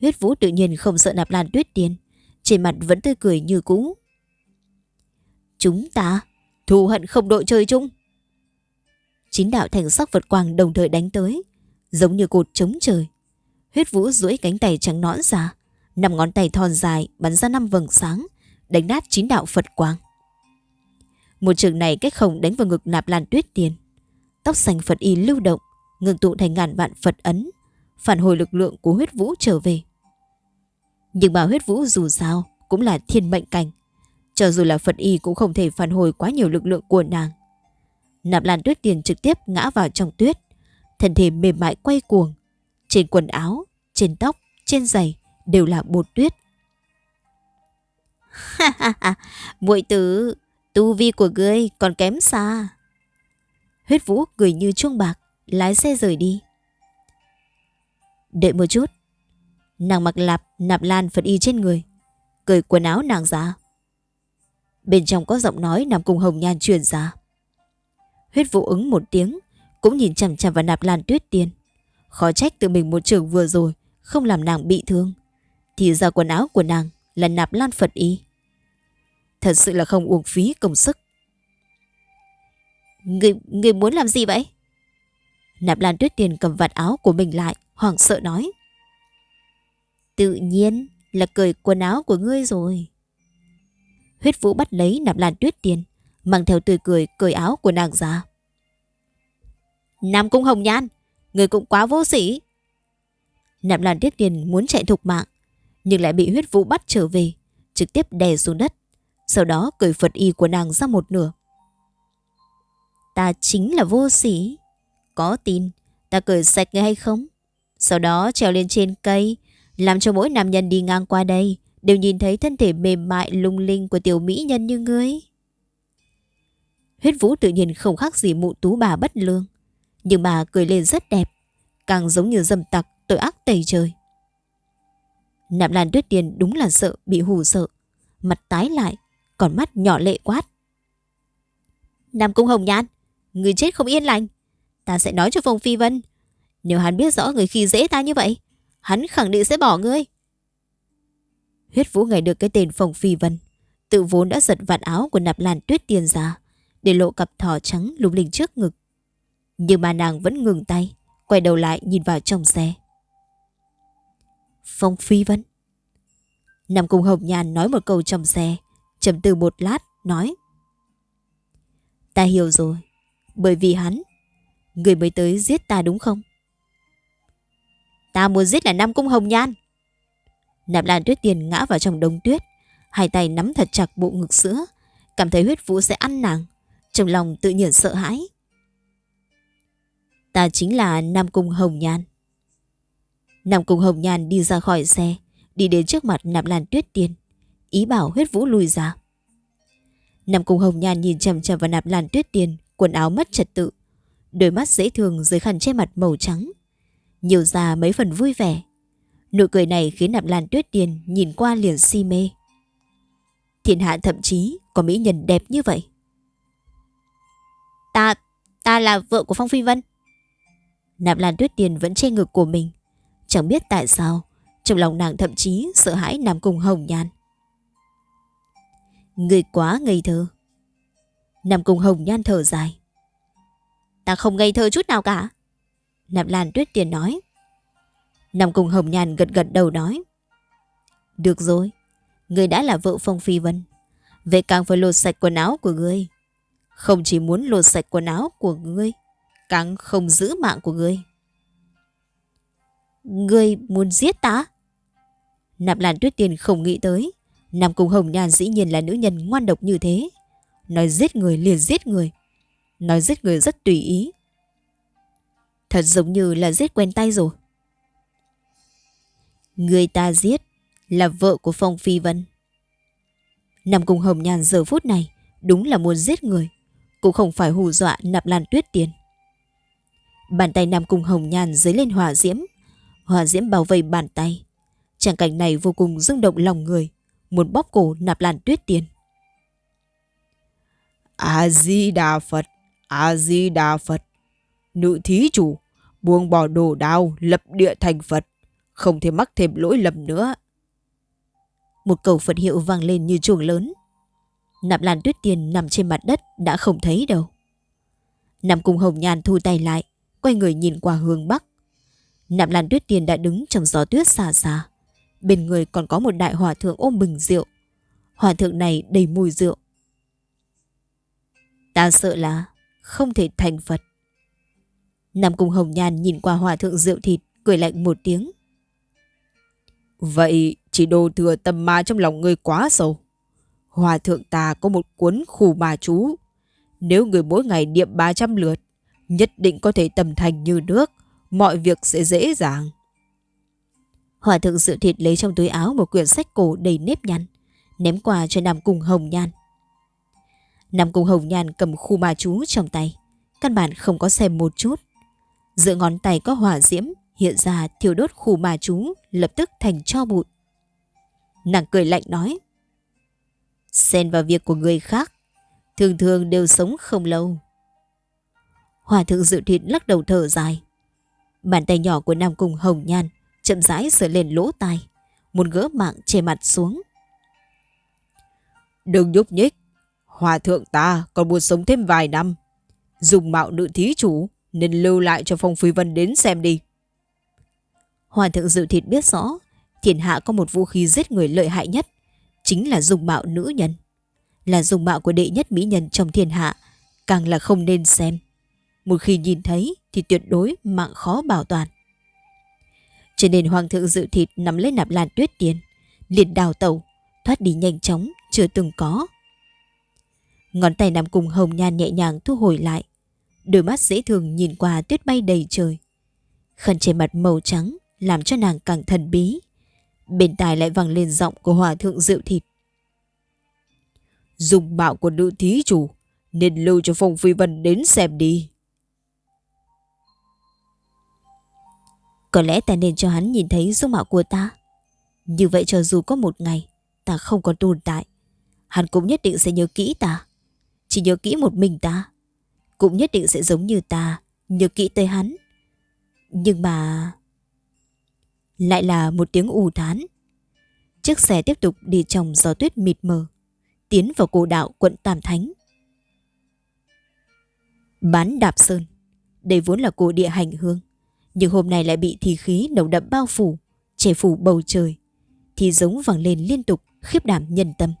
Huyết Vũ tự nhiên không sợ nạp lan tuyết tiên. Trên mặt vẫn tươi cười như cũ. Chúng ta thù hận không đội chơi chung. Chín đạo thành sắc vật quang đồng thời đánh tới, giống như cột chống trời. Huyết Vũ duỗi cánh tay trắng nõn ra, năm ngón tay thon dài bắn ra năm vầng sáng, đánh nát chín đạo Phật quang. Một trường này cách không đánh vào ngực nạp lan tuyết tiền. Tóc xanh Phật y lưu động, ngừng tụ thành ngàn vạn Phật ấn, phản hồi lực lượng của huyết vũ trở về. Nhưng mà huyết vũ dù sao cũng là thiên mệnh cảnh. Cho dù là Phật y cũng không thể phản hồi quá nhiều lực lượng của nàng. Nạp Lan Tuyết Tiền trực tiếp ngã vào trong tuyết. Thân thể mềm mại quay cuồng. Trên quần áo, trên tóc, trên giày đều là bột tuyết. Ha ha ha, muội tử, tu vi của ngươi còn kém xa. Huyết Vũ cười như chuông bạc, lái xe rời đi. Đợi một chút, Nàng mặc lạp nạp lan Phật y trên người Cởi quần áo nàng ra. Bên trong có giọng nói nằm cùng hồng nhan truyền ra. Huyết Vũ ứng một tiếng Cũng nhìn chằm chằm vào nạp lan tuyết tiên. Khó trách tự mình một trường vừa rồi Không làm nàng bị thương. Thì ra quần áo của nàng là nạp lan Phật y. Thật sự là không uổng phí công sức. Người, người muốn làm gì vậy? Nạp lan tuyết tiền cầm vạt áo của mình lại Hoảng sợ nói Tự nhiên là cởi quần áo của ngươi rồi. Huyết vũ bắt lấy nạp lan tuyết tiền, mang theo tươi cười cởi áo của nàng ra. Nam cung hồng nhan, người cũng quá vô sĩ. Nạp lan tuyết tiền muốn chạy thục mạng, nhưng lại bị huyết vũ bắt trở về, trực tiếp đè xuống đất, sau đó cởi Phật y của nàng ra một nửa. Ta chính là vô sĩ. Có tin ta cởi sạch người hay không? Sau đó trèo lên trên cây, làm cho mỗi nam nhân đi ngang qua đây đều nhìn thấy thân thể mềm mại lung linh của tiểu mỹ nhân như ngươi. Huyết vũ tự nhiên không khác gì mụ tú bà bất lương. Nhưng bà cười lên rất đẹp, càng giống như dâm tặc tội ác tẩy trời. Nạp Lan Tuyết Tiền đúng là sợ bị hù sợ, mặt tái lại, còn mắt nhỏ lệ quát. Nam Cung Hồng Nhan, người chết không yên lành. Ta sẽ nói cho Phong Phi Vân. Nếu hắn biết rõ người khi dễ ta như vậy, hắn khẳng định sẽ bỏ ngươi. Huyết Vũ nghe được cái tên Phong Phi Vân, tự vốn đã giật vạt áo của nạp làn tuyết tiền ra, để lộ cặp thỏ trắng lung linh trước ngực. Nhưng mà nàng vẫn ngừng tay, quay đầu lại nhìn vào trong xe. Phong Phi Vân. Nằm cùng Hồng Nhàn nói một câu trong xe, trầm tư một lát, nói. Ta hiểu rồi, bởi vì hắn, người mới tới giết ta đúng không? Ta muốn giết là Nam Cung Hồng Nhan. Nạp Lan Tuyết Tiền ngã vào trong đống tuyết, hai tay nắm thật chặt bộ ngực sữa, cảm thấy huyết vũ sẽ ăn nàng, trong lòng tự nhiên sợ hãi. Ta chính là Nam Cung Hồng Nhan. Nam Cung Hồng Nhan đi ra khỏi xe, đi đến trước mặt Nạp Lan Tuyết Tiên, ý bảo huyết vũ lùi ra. Nam Cung Hồng Nhan nhìn chầm chầm vào Nạp Lan Tuyết Tiên, quần áo mất trật tự, đôi mắt dễ thương dưới khăn che mặt màu trắng, nhiều ra mấy phần vui vẻ. Nụ cười này khiến Nạp Lan Tuyết Tiên nhìn qua liền si mê. Thiên hạ thậm chí có mỹ nhân đẹp như vậy. Ta, ta là vợ của Phong Phi Vân. Nạp Lan Tuyết Tiên vẫn che ngực của mình. Chẳng biết tại sao, trong lòng nàng thậm chí sợ hãi nằm cùng Hồng Nhan. Người quá ngây thơ. Nằm cùng Hồng Nhan thở dài. Ta không ngây thơ chút nào cả. Nạp Lan Tuyết tiền nói. Nằm cùng Hồng Nhan gật gật đầu nói. Được rồi, người đã là vợ Phong Phi Vân. Vậy càng phải lột sạch quần áo của ngươi. Không chỉ muốn lột sạch quần áo của ngươi, càng không giữ mạng của ngươi. Ngươi muốn giết ta? Nạp Lan Tuyết tiền không nghĩ tới. Nam Cung Hồng Nhan dĩ nhiên là nữ nhân ngoan độc như thế. Nói giết người liền giết người. Nói giết người rất tùy ý. Thật giống như là giết quen tay rồi. Người ta giết là vợ của Phong Phi Vân. Nam Cung Hồng nhàn giờ phút này, đúng là muốn giết người. Cũng không phải hù dọa nạp lan tuyết tiền. Bàn tay Nam Cung Hồng nhàn dưới lên hỏa diễm. Hỏa diễm bao vây bàn tay. Trạng cảnh này vô cùng rung động lòng người. Muốn bóp cổ nạp lan tuyết tiền. A-di-đà Phật, A-di-đà Phật. Nữ thí chủ, buông bỏ đồ đao, lập địa thành Phật. Không thể mắc thêm lỗi lầm nữa. Một cầu Phật hiệu vang lên như chuồng lớn. Nạp Lan Tuyết Tiền nằm trên mặt đất đã không thấy đâu. Nằm cùng Hồng Nhan thu tay lại, quay người nhìn qua hướng Bắc. Nạp Lan Tuyết Tiền đã đứng trong gió tuyết xa xa. Bên người còn có một đại hòa thượng ôm bình rượu. Hòa thượng này đầy mùi rượu. Ta sợ là không thể thành Phật. Nằm cùng Hồng Nhan nhìn qua hòa thượng rượu thịt, cười lạnh một tiếng. Vậy chỉ đồ thừa tâm ma trong lòng ngươi quá sâu. Hòa thượng ta có một cuốn khủ ma chú. Nếu người mỗi ngày niệm 300 lượt, nhất định có thể tầm thành như nước, mọi việc sẽ dễ dàng. Hòa thượng dự thịt lấy trong túi áo một quyển sách cổ đầy nếp nhăn, ném qua cho Nam Cung Hồng Nhan. Nam Cung Hồng Nhan cầm khu ma chú trong tay, căn bản không có xem một chút. Giữa ngón tay có hỏa diễm, hiện ra thiêu đốt khu ma chú, lập tức thành cho bụi. Nàng cười lạnh nói. Xen vào việc của người khác, thường thường đều sống không lâu. Hòa thượng dự thịt lắc đầu thở dài. Bàn tay nhỏ của Nam Cung Hồng Nhan chậm rãi sờ lên lỗ tai, muốn gỡ mạng che mặt xuống. Đừng nhúc nhích, hòa thượng ta còn muốn sống thêm vài năm. Dùng mạo nữ thí chủ nên lưu lại cho Phong Phi Vân đến xem đi. Hòa thượng dự thịt biết rõ thiên hạ có một vũ khí giết người lợi hại nhất, chính là dùng mạo nữ nhân. Là dùng mạo của đệ nhất mỹ nhân trong thiên hạ, càng là không nên xem. Một khi nhìn thấy thì tuyệt đối mạng khó bảo toàn. Cho nên hoàng thượng dự thịt nắm lấy nạp lan tuyết tiền, liền đào tẩu, thoát đi nhanh chóng, chưa từng có. Ngón tay nằm cùng hồng nhan nhẹ nhàng thu hồi lại. Đôi mắt dễ thương nhìn qua tuyết bay đầy trời. Khăn trên mặt màu trắng làm cho nàng càng thần bí. Bên tai lại vang lên giọng của hòa thượng rượu thịt. Dùng bạo của nữ thí chủ nên lưu cho Phong Phi Vân đến xem đi. Có lẽ ta nên cho hắn nhìn thấy dung mạo của ta. Như vậy cho dù có một ngày ta không còn tồn tại, hắn cũng nhất định sẽ nhớ kỹ ta. Chỉ nhớ kỹ một mình ta. Cũng nhất định sẽ giống như ta, nhớ kỹ tới hắn. Nhưng mà... Lại là một tiếng ù thán. Chiếc xe tiếp tục đi trong gió tuyết mịt mờ, tiến vào cổ đạo quận Tam Thánh. Bán đạp sơn, đây vốn là cổ địa hành hương, nhưng hôm nay lại bị thì khí nồng đậm bao phủ, che phủ bầu trời. Thì giống vẳng lên liên tục, khiếp đảm nhân tâm.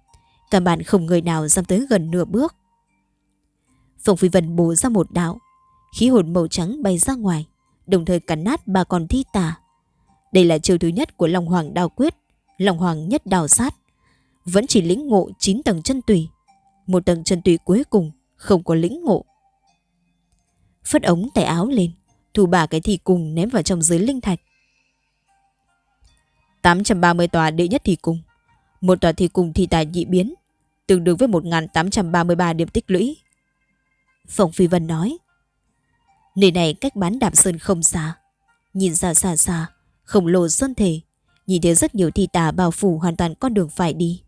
Cả bạn không người nào dám tới gần nửa bước. Phong Phi Vân bổ ra một đạo, khí hồn màu trắng bay ra ngoài, đồng thời cắn nát ba con thi tà. Đây là chiêu thứ nhất của Long Hoàng đào quyết, Long Hoàng nhất đào sát. Vẫn chỉ lĩnh ngộ 9 tầng chân tùy. Một tầng chân tùy cuối cùng không có lĩnh ngộ. Phất ống tay áo lên, thủ bà cái thi cùng ném vào trong dưới linh thạch. 830 tòa đệ nhất thi cung. Một tòa thi cung thi tài nhị biến, tương đương với 1833 điểm tích lũy. Phòng Phi Vân nói. Nơi này cách bán đạp sơn không xa. Nhìn xa xa xa, khổng lồ sơn thể, nhìn thấy rất nhiều thi tà bao phủ hoàn toàn con đường phải đi.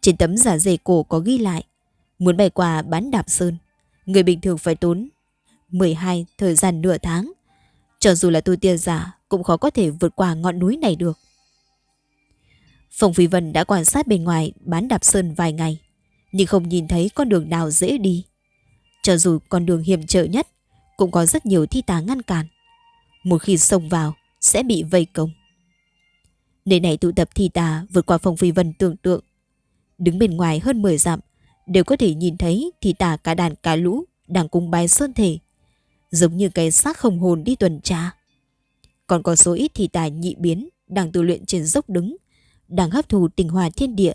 Trên tấm giả dề cổ có ghi lại, muốn bay qua bán đạp sơn, người bình thường phải tốn 12 thời gian nửa tháng. Cho dù là tu tiên giả cũng khó có thể vượt qua ngọn núi này được. Phòng Phi Vân đã quan sát bên ngoài bán đạp sơn vài ngày, nhưng không nhìn thấy con đường nào dễ đi. Cho dù con đường hiểm trở nhất, cũng có rất nhiều thi tà ngăn cản. Một khi xông vào, sẽ bị vây công. Nơi này tụ tập thi tà vượt qua Phong Phi Vân tưởng tượng. Đứng bên ngoài hơn 10 dặm, đều có thể nhìn thấy thi tà cả đàn cả lũ đang cùng bài sơn thể. Giống như cái xác không hồn đi tuần tra. Còn có số ít thi tà nhị biến đang tu luyện trên dốc đứng, đang hấp thụ tình hòa thiên địa,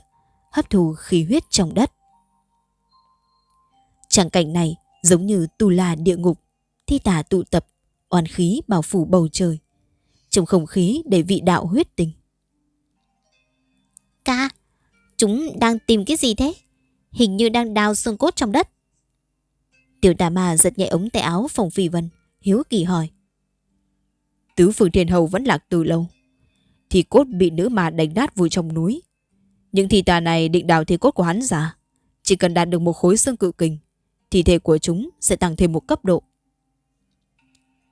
hấp thụ khí huyết trong đất. Chẳng cảnh này giống như tù la địa ngục, thi tà tụ tập, oan khí bao phủ bầu trời. Trong không khí đầy vị đạo huyết tình. Ca, chúng đang tìm cái gì thế? Hình như đang đào xương cốt trong đất. Tiểu tà ma giật nhẹ ống tay áo phòng phi vân, hiếu kỳ hỏi. Tứ phương thiên hầu vẫn lạc từ lâu. Thì cốt bị nữ ma đánh nát vùi trong núi. Những thi tà này định đào thi cốt của hắn giả. Chỉ cần đạt được một khối xương cự kình, thi thể của chúng sẽ tăng thêm một cấp độ.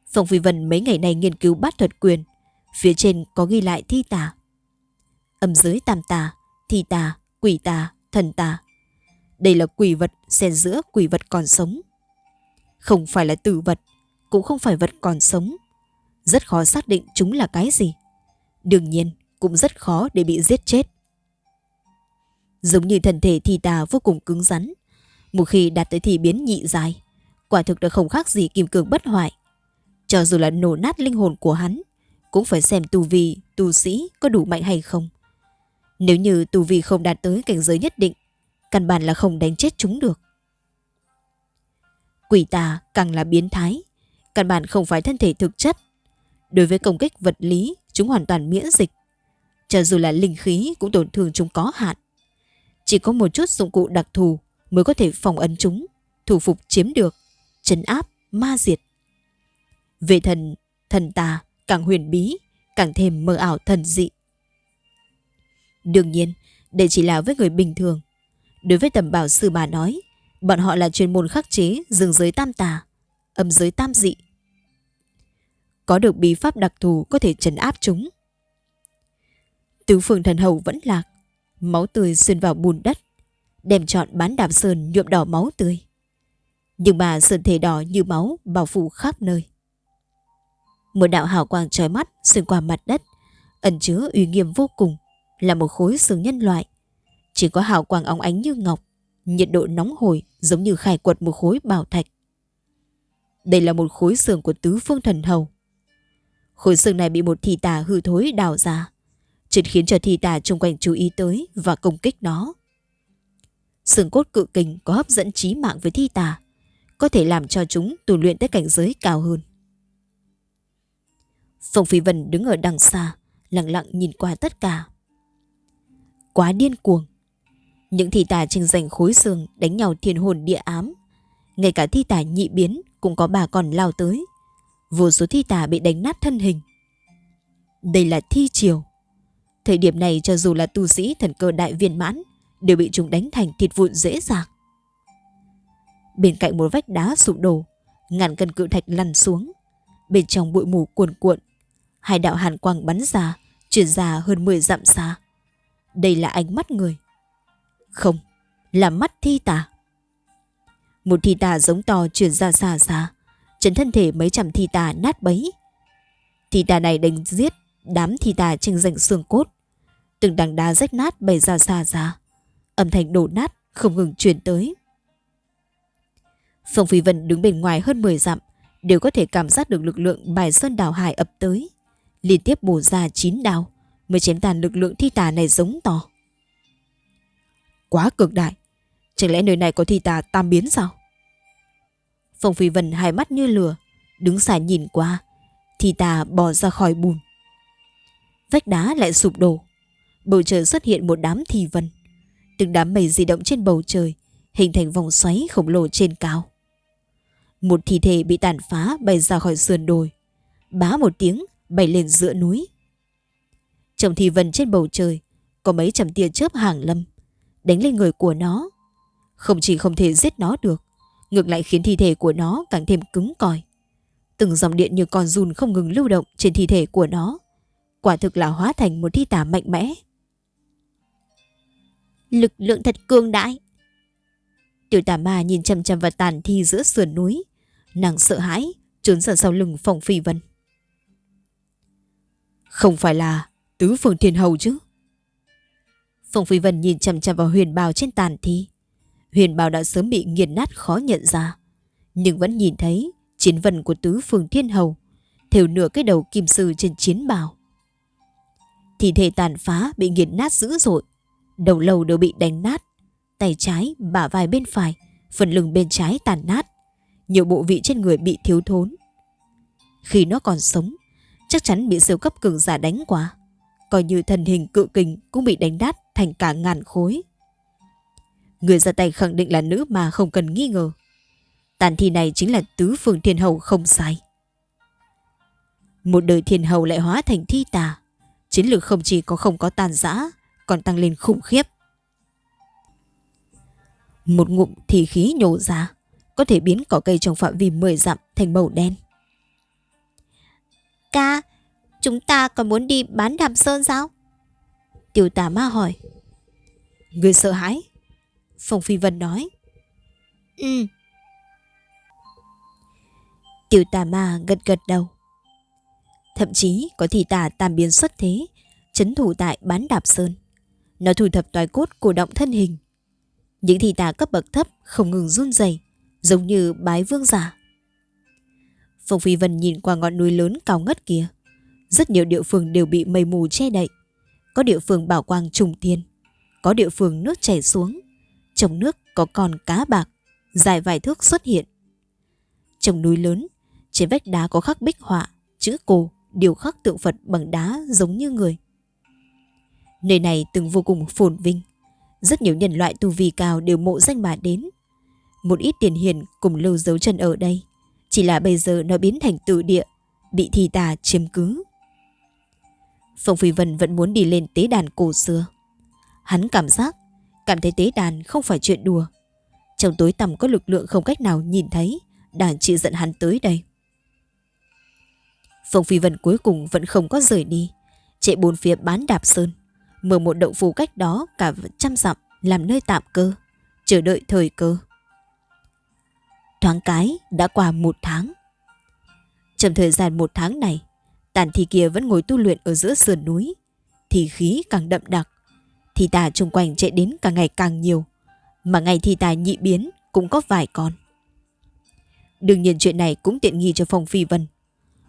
Phòng Phi Vân mấy ngày nay nghiên cứu bát thuật quyền. Phía trên có ghi lại thi tà. Âm dưới tam tà, thi tà, quỷ tà, thần tà. Đây là quỷ vật xen giữa quỷ vật còn sống. Không phải là tử vật, cũng không phải vật còn sống. Rất khó xác định chúng là cái gì. Đương nhiên, cũng rất khó để bị giết chết. Giống như thần thể thi tà vô cùng cứng rắn. Một khi đạt tới thì biến nhị dài, quả thực đã không khác gì kim cương bất hoại. Cho dù là nổ nát linh hồn của hắn, cũng phải xem tu vi, tu sĩ có đủ mạnh hay không. Nếu như tu vi không đạt tới cảnh giới nhất định, căn bản là không đánh chết chúng được. Quỷ tà càng là biến thái, căn bản không phải thân thể thực chất. Đối với công kích vật lý, chúng hoàn toàn miễn dịch. Cho dù là linh khí cũng tổn thương chúng có hạn. Chỉ có một chút dụng cụ đặc thù mới có thể phòng ấn chúng, thủ phục chiếm được, chấn áp, ma diệt. Về thần, thần tà càng huyền bí, càng thêm mơ ảo thần dị. Đương nhiên, đây chỉ là với người bình thường. Đối với tầm bảo sư bà nói, bọn họ là chuyên môn khắc chế rừng giới tam tà, âm giới tam dị. Có được bí pháp đặc thù có thể trấn áp chúng. Tứ phương thần hầu vẫn lạc, máu tươi xuyên vào bùn đất, đem trọn bán đạp sơn nhuộm đỏ máu tươi. Nhưng mà sơn thể đỏ như máu bao phủ khắp nơi. Một đạo hào quang trói mắt xuyên qua mặt đất, ẩn chứa uy nghiêm vô cùng, là một khối xương nhân loại. Chỉ có hào quang óng ánh như ngọc, nhiệt độ nóng hổi giống như khai quật một khối bảo thạch. Đây là một khối xương của tứ phương thần hầu. Khối xương này bị một thị tà hư thối đào ra, chỉ khiến cho thị tà xung quanh chú ý tới và công kích nó. Xương cốt cự kình có hấp dẫn trí mạng với thi tà, có thể làm cho chúng tu luyện tới cảnh giới cao hơn. Phong Phi Vân đứng ở đằng xa, lặng lặng nhìn qua tất cả. Quá điên cuồng. Những thi tà tranh giành khối xương đánh nhau thiên hồn địa ám. Ngay cả thi tà nhị biến cũng có bà còn lao tới. Vô số thi tà bị đánh nát thân hình. Đây là thi triều. Thời điểm này cho dù là tu sĩ thần cơ đại viên mãn đều bị chúng đánh thành thịt vụn dễ dàng. Bên cạnh một vách đá sụp đổ, ngàn cân cự thạch lăn xuống. Bên trong bụi mù cuồn cuộn, hai đạo hàn quang bắn ra, chuyển ra hơn 10 dặm xa. Đây là ánh mắt người. Không, là mắt thi tà. Một thi tà giống to chuyển ra xa xa, chấn thân thể mấy trăm thi tà nát bấy. Thi tà này đánh giết đám thi tà tranh giành xương cốt. Từng đằng đá rách nát bày ra xa xa. Âm thanh đổ nát không ngừng truyền tới. Phong Phi Vân đứng bên ngoài hơn 10 dặm, đều có thể cảm giác được lực lượng bài sơn đảo hải ập tới. Liên tiếp bổ ra 9 đao, mới chém tàn lực lượng thi tà này giống to. Quá cực đại, chẳng lẽ nơi này có thi tà tam biến sao? Phong Phi Vân hai mắt như lửa, đứng xa nhìn qua, thi tà bò ra khỏi bùn. Vách đá lại sụp đổ, bầu trời xuất hiện một đám thi vân. Từng đám mây di động trên bầu trời, hình thành vòng xoáy khổng lồ trên cao. Một thi thể bị tàn phá bay ra khỏi sườn đồi, bá một tiếng bay lên giữa núi. Trong thi vần trên bầu trời, có mấy trăm tia chớp hàng lâm, đánh lên người của nó. Không chỉ không thể giết nó được, ngược lại khiến thi thể của nó càng thêm cứng cỏi. Từng dòng điện như con run không ngừng lưu động trên thi thể của nó. Quả thực là hóa thành một thi tả mạnh mẽ. Lực lượng thật cường đại. Tiểu tà ma nhìn chầm chầm vào tàn thi giữa sườn núi. Nàng sợ hãi, trốn dần sau lưng phòng phi vân. Không phải là tứ phương thiên hầu chứ? Phong Phi Vân nhìn chằm chằm vào huyền bào trên tàn thi. Huyền bào đã sớm bị nghiền nát khó nhận ra. Nhưng vẫn nhìn thấy chiến vân của tứ phương thiên hầu thều nửa cái đầu kim sư trên chiến bào. Thi thể tàn phá bị nghiền nát dữ dội. Đầu lâu đều bị đánh nát. Tay trái, bả vai bên phải, phần lưng bên trái tàn nát. Nhiều bộ vị trên người bị thiếu thốn. Khi nó còn sống, chắc chắn bị siêu cấp cường giả đánh quá, Coi như thần hình cự kình cũng bị đánh nát thành cả ngàn khối. Người ra tay khẳng định là nữ mà không cần nghi ngờ. Tàn thi này chính là tứ phương thiên hầu không sai. Một đời thiên hầu lại hóa thành thi tà. Chiến lược không chỉ có không có tàn giã, còn tăng lên khủng khiếp. Một ngụm thì khí nhổ ra, có thể biến cỏ cây trong phạm vi 10 dặm thành màu đen. Ca, chúng ta còn muốn đi bán đàm sơn sao? Tiểu tà ma hỏi. Người sợ hãi? Phong Phi Vân nói. Ừ. Tiểu tà ma gật gật đầu. Thậm chí có thị tà tam biến xuất thế, chấn thủ tại bán đạp sơn. Nó thu thập toái cốt cổ động thân hình. Những thị tà cấp bậc thấp không ngừng run rẩy, giống như bái vương giả. Phong Phi Vân nhìn qua ngọn núi lớn cao ngất kia. Rất nhiều địa phương đều bị mây mù che đậy. Có địa phương bảo quang trùng thiên, có địa phương nước chảy xuống. Trong nước có con cá bạc, dài vài thước xuất hiện. Trong núi lớn, trên vách đá có khắc bích họa, chữ cổ, điều khắc tượng Phật bằng đá giống như người. Nơi này từng vô cùng phồn vinh. Rất nhiều nhân loại tu vi cao đều mộ danh mà đến. Một ít tiền hiền cùng lưu dấu chân ở đây. Chỉ là bây giờ nó biến thành tự địa, bị thi tà chiếm cứ. Phong Phi Vân vẫn muốn đi lên tế đàn cổ xưa. Hắn cảm giác, cảm thấy tế đàn không phải chuyện đùa. Trong tối tăm có lực lượng không cách nào nhìn thấy, đang chịu dẫn hắn tới đây. Phong Phi Vân cuối cùng vẫn không có rời đi, chạy bốn phía bán đạp sơn, mở một động phủ cách đó cả trăm dặm làm nơi tạm cơ, chờ đợi thời cơ. Thoáng cái đã qua một tháng. Trong thời gian một tháng này, tàn thi kia vẫn ngồi tu luyện ở giữa sườn núi. Thì khí càng đậm đặc. Thì tà chung quanh chạy đến càng ngày càng nhiều. Mà ngày thì tà nhị biến cũng có vài con. Đương nhiên chuyện này cũng tiện nghi cho Phong Phi Vân.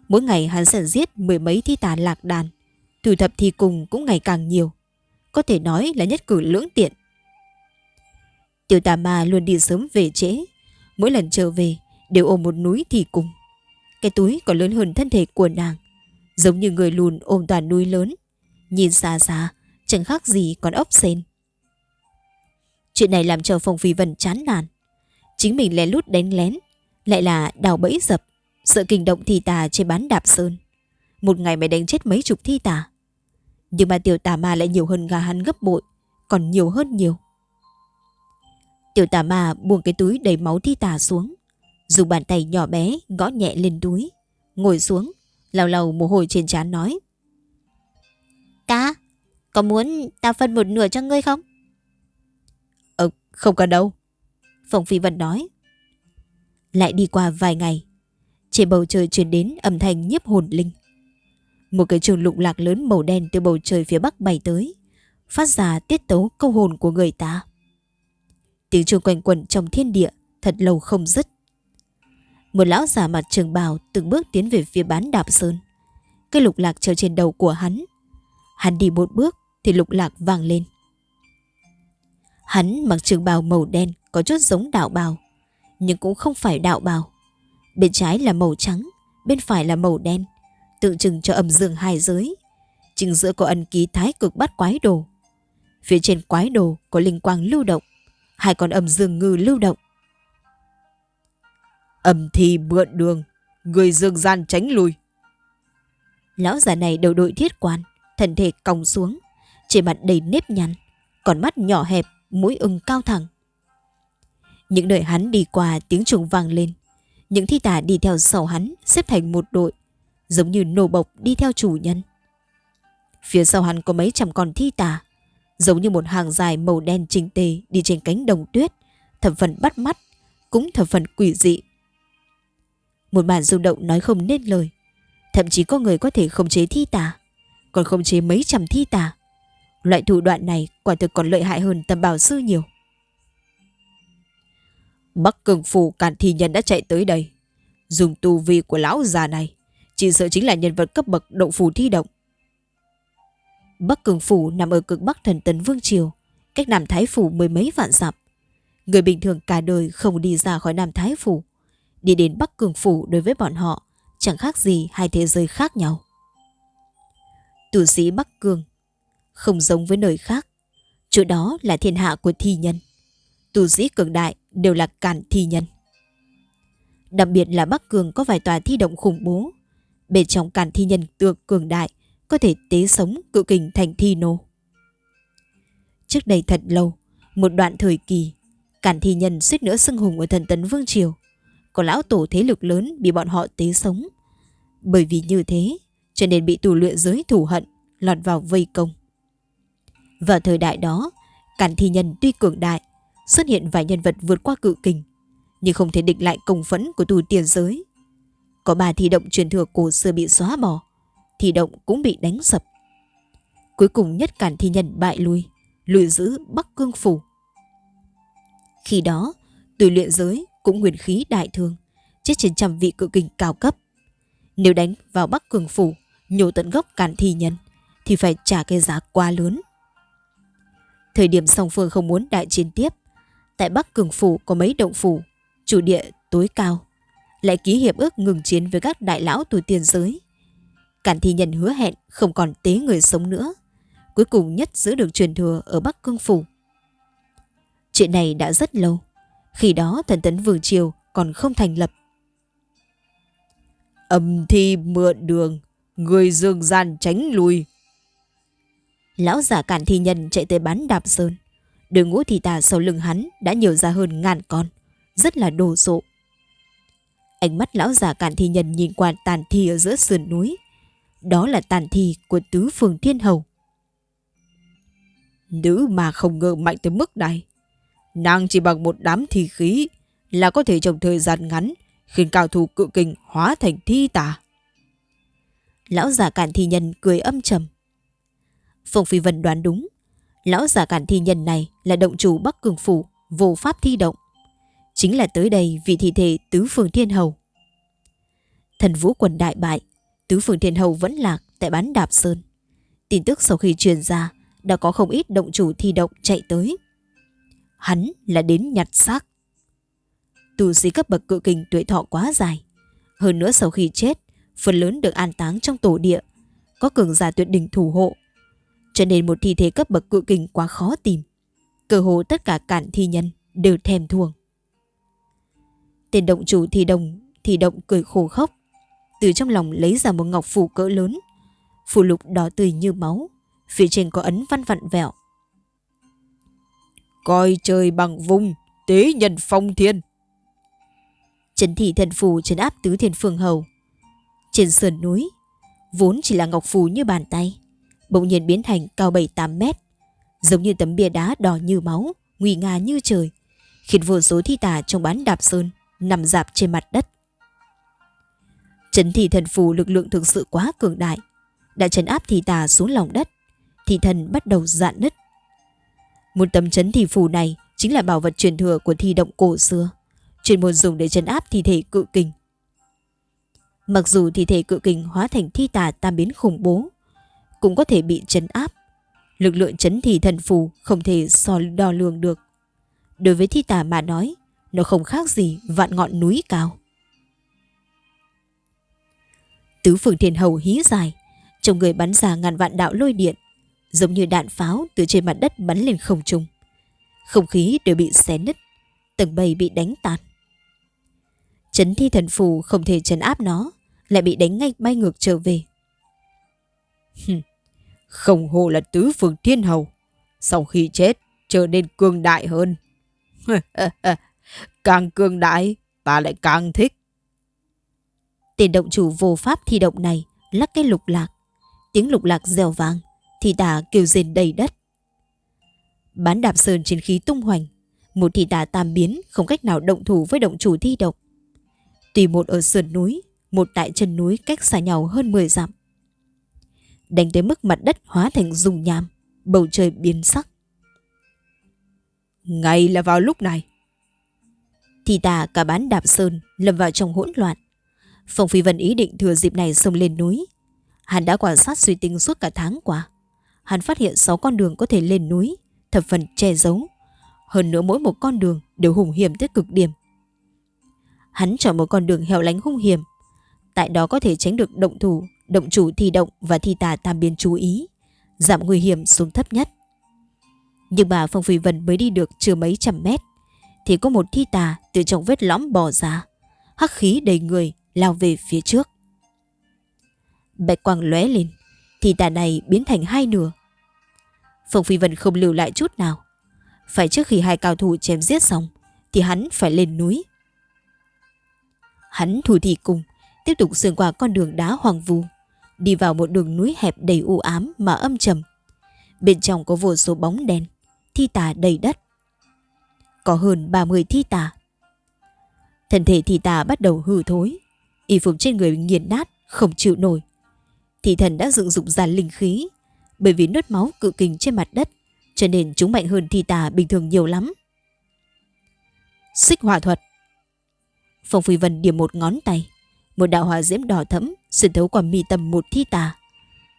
Mỗi ngày hắn sẽ giết mười mấy thi tà lạc đàn. Thu thập thi cùng cũng ngày càng nhiều. Có thể nói là nhất cử lưỡng tiện. Tiểu tà ma luôn đi sớm về trễ. Mỗi lần trở về đều ôm một núi thì cùng. Cái túi còn lớn hơn thân thể của nàng. Giống như người lùn ôm toàn núi lớn. Nhìn xa xa, chẳng khác gì còn ốc sen. Chuyện này làm cho Phong Phi Vân chán nản. Chính mình lén lút đánh lén, lại là đào bẫy dập, sợ kinh động thi tà trên bán đạp sơn. Một ngày mày đánh chết mấy chục thi tà. Nhưng mà tiểu tà ma lại nhiều hơn gà hắn gấp bội, còn nhiều hơn nhiều. Tiểu tà ma buông cái túi đầy máu thi tà xuống, dùng bàn tay nhỏ bé gõ nhẹ lên túi, ngồi xuống, lau lau mồ hôi trên trán nói. Cá, có muốn ta phân một nửa cho ngươi không? Ờ, không cần đâu. Phong Phi Vân nói. Lại đi qua vài ngày, trên bầu trời truyền đến âm thanh nhiếp hồn linh. Một cái trường lụng lạc lớn màu đen từ bầu trời phía bắc bay tới, phát ra tiết tấu câu hồn của người ta. Tiếng chuông quanh quẩn trong thiên địa thật lâu không dứt. Một lão già mặt trường bào từng bước tiến về phía bán đạp sơn. Cái lục lạc treo trên đầu của hắn. Hắn đi một bước thì lục lạc vang lên. Hắn mặc trường bào màu đen có chút giống đạo bào, nhưng cũng không phải đạo bào. Bên trái là màu trắng, bên phải là màu đen, tượng trưng cho âm dương hai giới. Chính giữa có ân ký thái cực bắt quái đồ. Phía trên quái đồ có linh quang lưu động, hai con âm dương ngư lưu động. Âm thi mượn đường, người dương gian tránh lui. Lão già này đầu đội thiết quan, thân thể còng xuống, trên mặt đầy nếp nhăn, còn mắt nhỏ hẹp, mũi ưng cao thẳng. Những nơi hắn đi qua tiếng trùng vang lên, những thi tả đi theo sau hắn xếp thành một đội, giống như nổ bộc đi theo chủ nhân. Phía sau hắn có mấy trăm con thi tà giống như một hàng dài màu đen trình tề đi trên cánh đồng tuyết, thập phần bắt mắt, cũng thập phần quỷ dị. Một bản rung động nói không nên lời, thậm chí có người có thể khống chế thi tà còn khống chế mấy trăm thi tà Loại thủ đoạn này quả thực còn lợi hại hơn tầm bảo sư nhiều. Bắc cường phủ cản thi nhân đã chạy tới đây. Dùng tu vi của lão già này, chỉ sợ chính là nhân vật cấp bậc động phủ thi động. Bắc cường phủ nằm ở cực bắc thần tấn Vương Triều, cách Nam Thái Phủ mười mấy vạn dặm. Người bình thường cả đời không đi ra khỏi Nam Thái Phủ. Đi đến Bắc Cường Phủ đối với bọn họ chẳng khác gì hai thế giới khác nhau. Tù sĩ Bắc Cường không giống với nơi khác. Chỗ đó là thiên hạ của thi nhân. Tù sĩ cường đại đều là cản thi nhân. Đặc biệt là Bắc Cường có vài tòa thi động khủng bố. Bên trong càn thi nhân tượng cường đại có thể tế sống cự kình thành thi nô. Trước đây thật lâu, một đoạn thời kỳ, càn thi nhân suýt nữa xưng hùng ở thần tấn Vương Triều. Có lão tổ thế lực lớn bị bọn họ tế sống. Bởi vì như thế, cho nên bị tù luyện giới thủ hận, lọt vào vây công. Vào thời đại đó, càn thi nhân tuy cường đại, xuất hiện vài nhân vật vượt qua cự kình, nhưng không thể địch lại công phẫn của tù tiền giới. Có ba thi động truyền thừa cổ xưa bị xóa bỏ, thi động cũng bị đánh sập. Cuối cùng nhất cản thi nhân bại lui, lùi giữ Bắc Cương Phủ. Khi đó, tùy luyện giới cũng nguyên khí đại thương, chết trên trăm vị cự kình cao cấp. Nếu đánh vào Bắc Cường Phủ, nhổ tận gốc cản thi nhân, thì phải trả cái giá quá lớn. Thời điểm song phương không muốn đại chiến tiếp, tại Bắc Cường Phủ có mấy động phủ, chủ địa tối cao, lại ký hiệp ước ngừng chiến với các đại lão tuổi tiền giới. Cản thi nhân hứa hẹn không còn tế người sống nữa, cuối cùng nhất giữ được truyền thừa ở Bắc Cương Phủ. Chuyện này đã rất lâu, khi đó thần tấn Vương Triều còn không thành lập. Âm thi mượn đường, người dương gian tránh lui. Lão giả cản thi nhân chạy tới bán đạp sơn. Đường ngũ thì tà sau lưng hắn đã nhiều ra hơn ngàn con, rất là đồ sộ. Ánh mắt lão già cản thi nhân nhìn qua tàn thi ở giữa sườn núi. Đó là tàn thi của tứ phường thiên hầu. Nữ mà không ngờ mạnh tới mức này. Nàng chỉ bằng một đám thi khí là có thể trong thời gian ngắn khiến cao thủ cự kình hóa thành thi tà. Lão già cản thi nhân cười âm trầm. Phùng Phi Vân đoán đúng. Lão già cản thi nhân này là động chủ Bắc Cường Phủ, vô pháp thi động. Chính là tới đây vì thi thể Tứ Phường Thiên Hầu. Thần vũ quần đại bại, Tứ Phường Thiên Hầu vẫn lạc tại bán Đạp Sơn. Tin tức sau khi truyền ra, đã có không ít động chủ thi động chạy tới. Hắn là đến nhặt xác. Tù sĩ cấp bậc cự kình tuổi thọ quá dài. Hơn nữa sau khi chết, phần lớn được an táng trong tổ địa, có cường giả tuyệt đỉnh thủ hộ. Cho nên một thi thể cấp bậc cự kình quá khó tìm. Cơ hồ tất cả cản thi nhân đều thèm thuồng. Tên động chủ thì đồng thì động cười khổ khóc. Từ trong lòng lấy ra một ngọc phủ cỡ lớn. Phủ lục đỏ tươi như máu. Phía trên có ấn văn vặn vẹo. Coi trời bằng vùng, tế nhân phong thiên. Trấn thị thần phù trấn áp tứ thiên phương hầu. Trên sườn núi, vốn chỉ là ngọc phù như bàn tay, bỗng nhiên biến thành cao 7-8 mét, giống như tấm bia đá đỏ như máu, nguy nga như trời, khiến vô số thi tà trong bán đạp sơn nằm dạp trên mặt đất. Chấn thị thần phù lực lượng thực sự quá cường đại, đã chấn áp thi tà xuống lòng đất, thị thần bắt đầu dạn nứt. Một tấm chấn thị phù này chính là bảo vật truyền thừa của thi động cổ xưa chuyên môn dùng để chấn áp thi thể cự kình, Mặc dù thi thể cự kình hóa thành thi tà tam biến khủng bố, cũng có thể bị chấn áp. Lực lượng chấn thì thần phù không thể so đo lường được. Đối với thi tà mà nói, nó không khác gì vạn ngọn núi cao. Tứ phương thiên hầu hí dài, trong người bắn ra ngàn vạn đạo lôi điện, giống như đạn pháo từ trên mặt đất bắn lên không trung. Không khí đều bị xé nứt, tầng bầy bị đánh tan Chấn thi thần phù không thể chấn áp nó, lại bị đánh ngay bay ngược trở về. không hồ là tứ phương thiên hầu, sau khi chết trở nên cường đại hơn. càng cường đại, ta lại càng thích. Tên động chủ vô pháp thi động này lắc cái lục lạc. Tiếng lục lạc dèo vàng thì tà kêu rên đầy đất. Bán đạp sơn trên khí tung hoành, một thị tà tam biến không cách nào động thủ với động chủ thi động. Tùy một ở sườn núi, một tại chân núi cách xa nhau hơn 10 dặm. Đánh tới mức mặt đất hóa thành dung nham, bầu trời biến sắc. Ngay là vào lúc này. Thì tà cả bán đạp sơn lâm vào trong hỗn loạn. Phong Phi Vân ý định thừa dịp này xông lên núi. Hắn đã quan sát suy tính suốt cả tháng qua. Hắn phát hiện 6 con đường có thể lên núi, thập phần che giấu. Hơn nữa mỗi một con đường đều hùng hiểm tới cực điểm. Hắn chọn một con đường hẻo lánh hung hiểm. Tại đó có thể tránh được động thủ, động chủ thi động và thi tà tam biến chú ý, giảm nguy hiểm xuống thấp nhất. Nhưng bà Phong Phi Vân mới đi được chưa mấy trăm mét, thì có một thi tà từ trong vết lõm bò ra, hắc khí đầy người lao về phía trước. Bạch quang lóe lên, thì tà này biến thành hai nửa. Phong Phi Vân không lưu lại chút nào. Phải trước khi hai cao thủ chém giết xong, thì hắn phải lên núi. Hắn thủ thì cùng, tiếp tục xuyên qua con đường đá hoàng vu, đi vào một đường núi hẹp đầy u ám mà âm trầm. Bên trong có vô số bóng đen, thi tà đầy đất. Có hơn 30 thi tà. Thân thể thi tà bắt đầu hư thối, y phục trên người nghiền nát, không chịu nổi. Thị thần đã dựng dụng ra linh khí, bởi vì nốt máu cự kình trên mặt đất, cho nên chúng mạnh hơn thi tà bình thường nhiều lắm. Xích hỏa thuật Phong Phi Vân điểm một ngón tay, một đạo hỏa diễm đỏ thẫm xuyên thấu qua mi tâm một thi tà.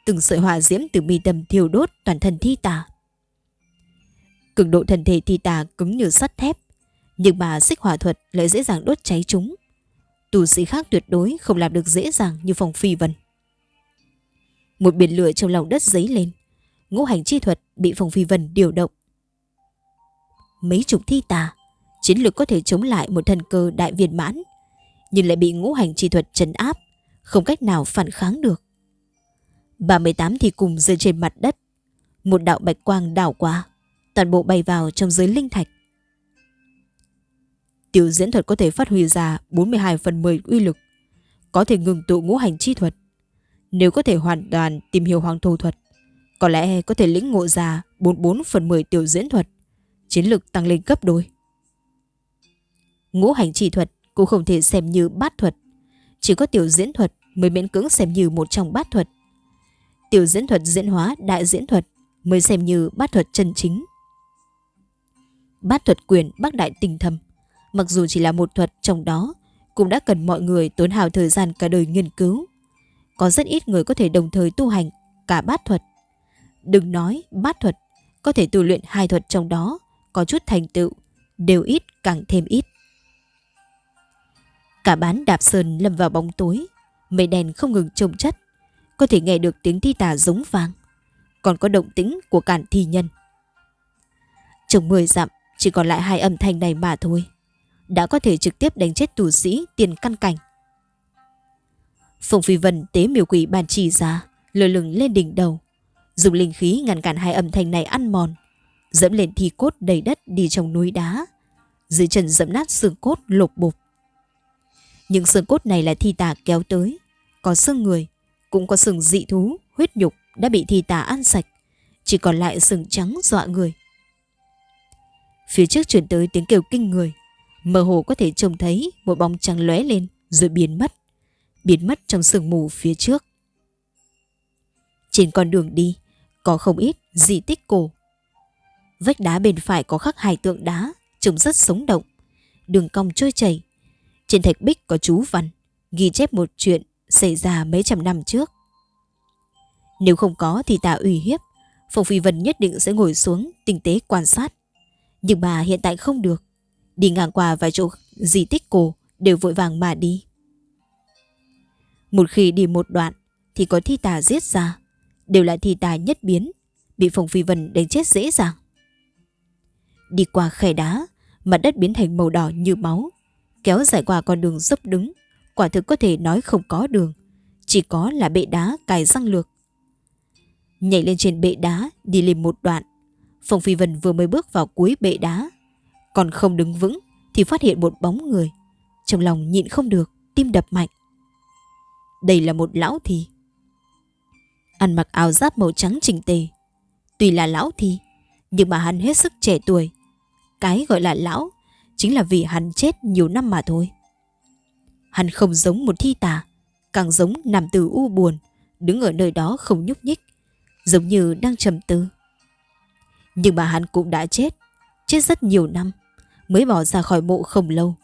Từng sợi hỏa diễm từ mi tâm thiêu đốt toàn thân thi tà. Cường độ thần thể thì tà cứng như sắt thép, nhưng mà xích hỏa thuật lại dễ dàng đốt cháy chúng. tù sĩ khác tuyệt đối không làm được dễ dàng như phòng Phi Vân. Một biển lửa trong lòng đất dấy lên, ngũ hành chi thuật bị phòng Phi Vân điều động. Mấy chục thi tà, chiến lược có thể chống lại một thần cơ đại viên mãn, nhưng lại bị ngũ hành chi thuật trấn áp, không cách nào phản kháng được. 38 thì cùng rơi trên mặt đất, một đạo bạch quang đảo qua, toàn bộ bay vào trong giới linh thạch. Tiểu diễn thuật có thể phát huy ra 42 phần 10 uy lực, có thể ngừng tụ ngũ hành chi thuật. Nếu có thể hoàn toàn tìm hiểu hoàng thổ thuật, có lẽ có thể lĩnh ngộ ra 44 phần 10 tiểu diễn thuật, chiến lực tăng lên gấp đôi. Ngũ hành chi thuật cũng không thể xem như bát thuật, chỉ có tiểu diễn thuật mới miễn cưỡng xem như một trong bát thuật. Tiểu diễn thuật diễn hóa đại diễn thuật mới xem như bát thuật chân chính. Bát thuật quyền bác đại tinh thầm, mặc dù chỉ là một thuật trong đó, cũng đã cần mọi người tốn hào thời gian cả đời nghiên cứu. Có rất ít người có thể đồng thời tu hành cả bát thuật. Đừng nói bát thuật, có thể tu luyện hai thuật trong đó, có chút thành tựu, đều ít càng thêm ít. Cả bán đạp sơn lâm vào bóng tối, mây đèn không ngừng trông chất, có thể nghe được tiếng thi tà giống vang, còn có động tĩnh của cản thi nhân. Trong mười dặm, chỉ còn lại hai âm thanh này mà thôi, đã có thể trực tiếp đánh chết tù sĩ tiền căn cảnh. Phùng Phi Vân tế miêu quỷ bàn chỉ ra, lơ lửng lên đỉnh đầu, dùng linh khí ngăn cản hai âm thanh này ăn mòn, dẫm lên thi cốt đầy đất đi trong núi đá, dưới chân dẫm nát xương cốt lột bục. Những xương cốt này là thi tà kéo tới, có xương người, cũng có xương dị thú, huyết nhục đã bị thi tà ăn sạch, chỉ còn lại xương trắng dọa người. Phía trước chuyển tới tiếng kêu kinh người, mơ hồ có thể trông thấy một bóng trắng lóe lên rồi biến mất, biến mất trong sương mù phía trước. Trên con đường đi, có không ít di tích cổ. Vách đá bên phải có khắc hai tượng đá, trông rất sống động. Đường cong trôi chảy, trên thạch bích có chú văn, ghi chép một chuyện xảy ra mấy trăm năm trước. Nếu không có thì ta uy hiếp, Phong Phi Vân nhất định sẽ ngồi xuống tinh tế quan sát. Nhưng mà hiện tại không được. Đi ngang qua vài chỗ di tích cổ đều vội vàng mà đi. Một khi đi một đoạn thì có thi tà giết ra, đều là thi tà nhất biến, bị Phong Phi Vân đánh chết dễ dàng. Đi qua khe đá, mặt đất biến thành màu đỏ như máu, kéo dài qua con đường dốc đứng, quả thực có thể nói không có đường, chỉ có là bệ đá cài răng lược. Nhảy lên trên bệ đá, đi lên một đoạn, Phong Phi Vân vừa mới bước vào cuối bệ đá, còn không đứng vững thì phát hiện một bóng người. Trong lòng nhịn không được, tim đập mạnh. Đây là một lão thi. Ăn mặc áo giáp màu trắng chỉnh tề. Tuy là lão thi, nhưng mà hắn hết sức trẻ tuổi. Cái gọi là lão chính là vì hắn chết nhiều năm mà thôi. Hắn không giống một thi tà, càng giống nằm từ u buồn, đứng ở nơi đó không nhúc nhích, giống như đang trầm tư. Nhưng mà hắn cũng đã chết, chết rất nhiều năm, mới bỏ ra khỏi mộ không lâu.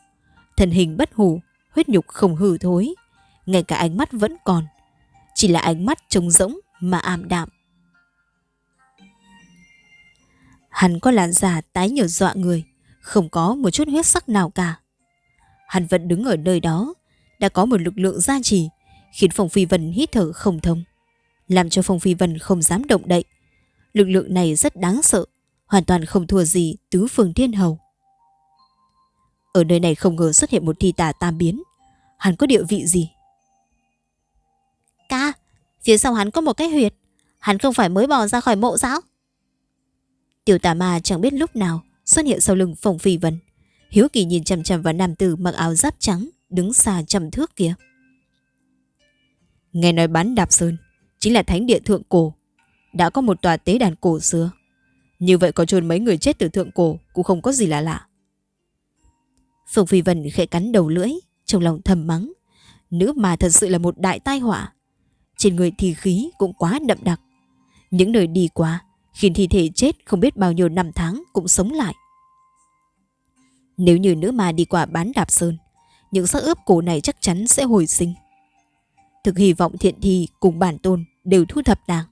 Thân hình bất hủ, huyết nhục không hư thối, ngay cả ánh mắt vẫn còn, chỉ là ánh mắt trống rỗng mà ảm đạm. Hắn có làn da tái nhợt dọa người, không có một chút huyết sắc nào cả. Hắn vẫn đứng ở nơi đó, đã có một lực lượng gia trì, khiến Phong Phi Vân hít thở không thông, làm cho Phong Phi Vân không dám động đậy. Lực lượng này rất đáng sợ, hoàn toàn không thua gì tứ phương thiên hầu. Ở nơi này không ngờ xuất hiện một thi tà tam biến, hắn có địa vị gì? Ca, phía sau hắn có một cái huyệt, hắn không phải mới bò ra khỏi mộ sao? Tiểu tà ma chẳng biết lúc nào xuất hiện sau lưng Phong Phi Vân. Hiếu kỳ nhìn chằm chằm vào nam tử mặc áo giáp trắng đứng xa trăm thước kia. Nghe nói bán đạp sơn chính là thánh địa thượng cổ. Đã có một tòa tế đàn cổ xưa. Như vậy có chôn mấy người chết từ thượng cổ cũng không có gì là lạ. Phùng Phi Vân khẽ cắn đầu lưỡi, trong lòng thầm mắng. Nữ mà thật sự là một đại tai họa. Trên người thì khí cũng quá đậm đặc. Những nơi đi qua khiến thi thể chết không biết bao nhiêu năm tháng cũng sống lại. Nếu như nữ ma đi qua bán đạp sơn, những xác ướp cổ này chắc chắn sẽ hồi sinh. Thực hy vọng thiện thi cùng bản tôn đều thu thập nàng.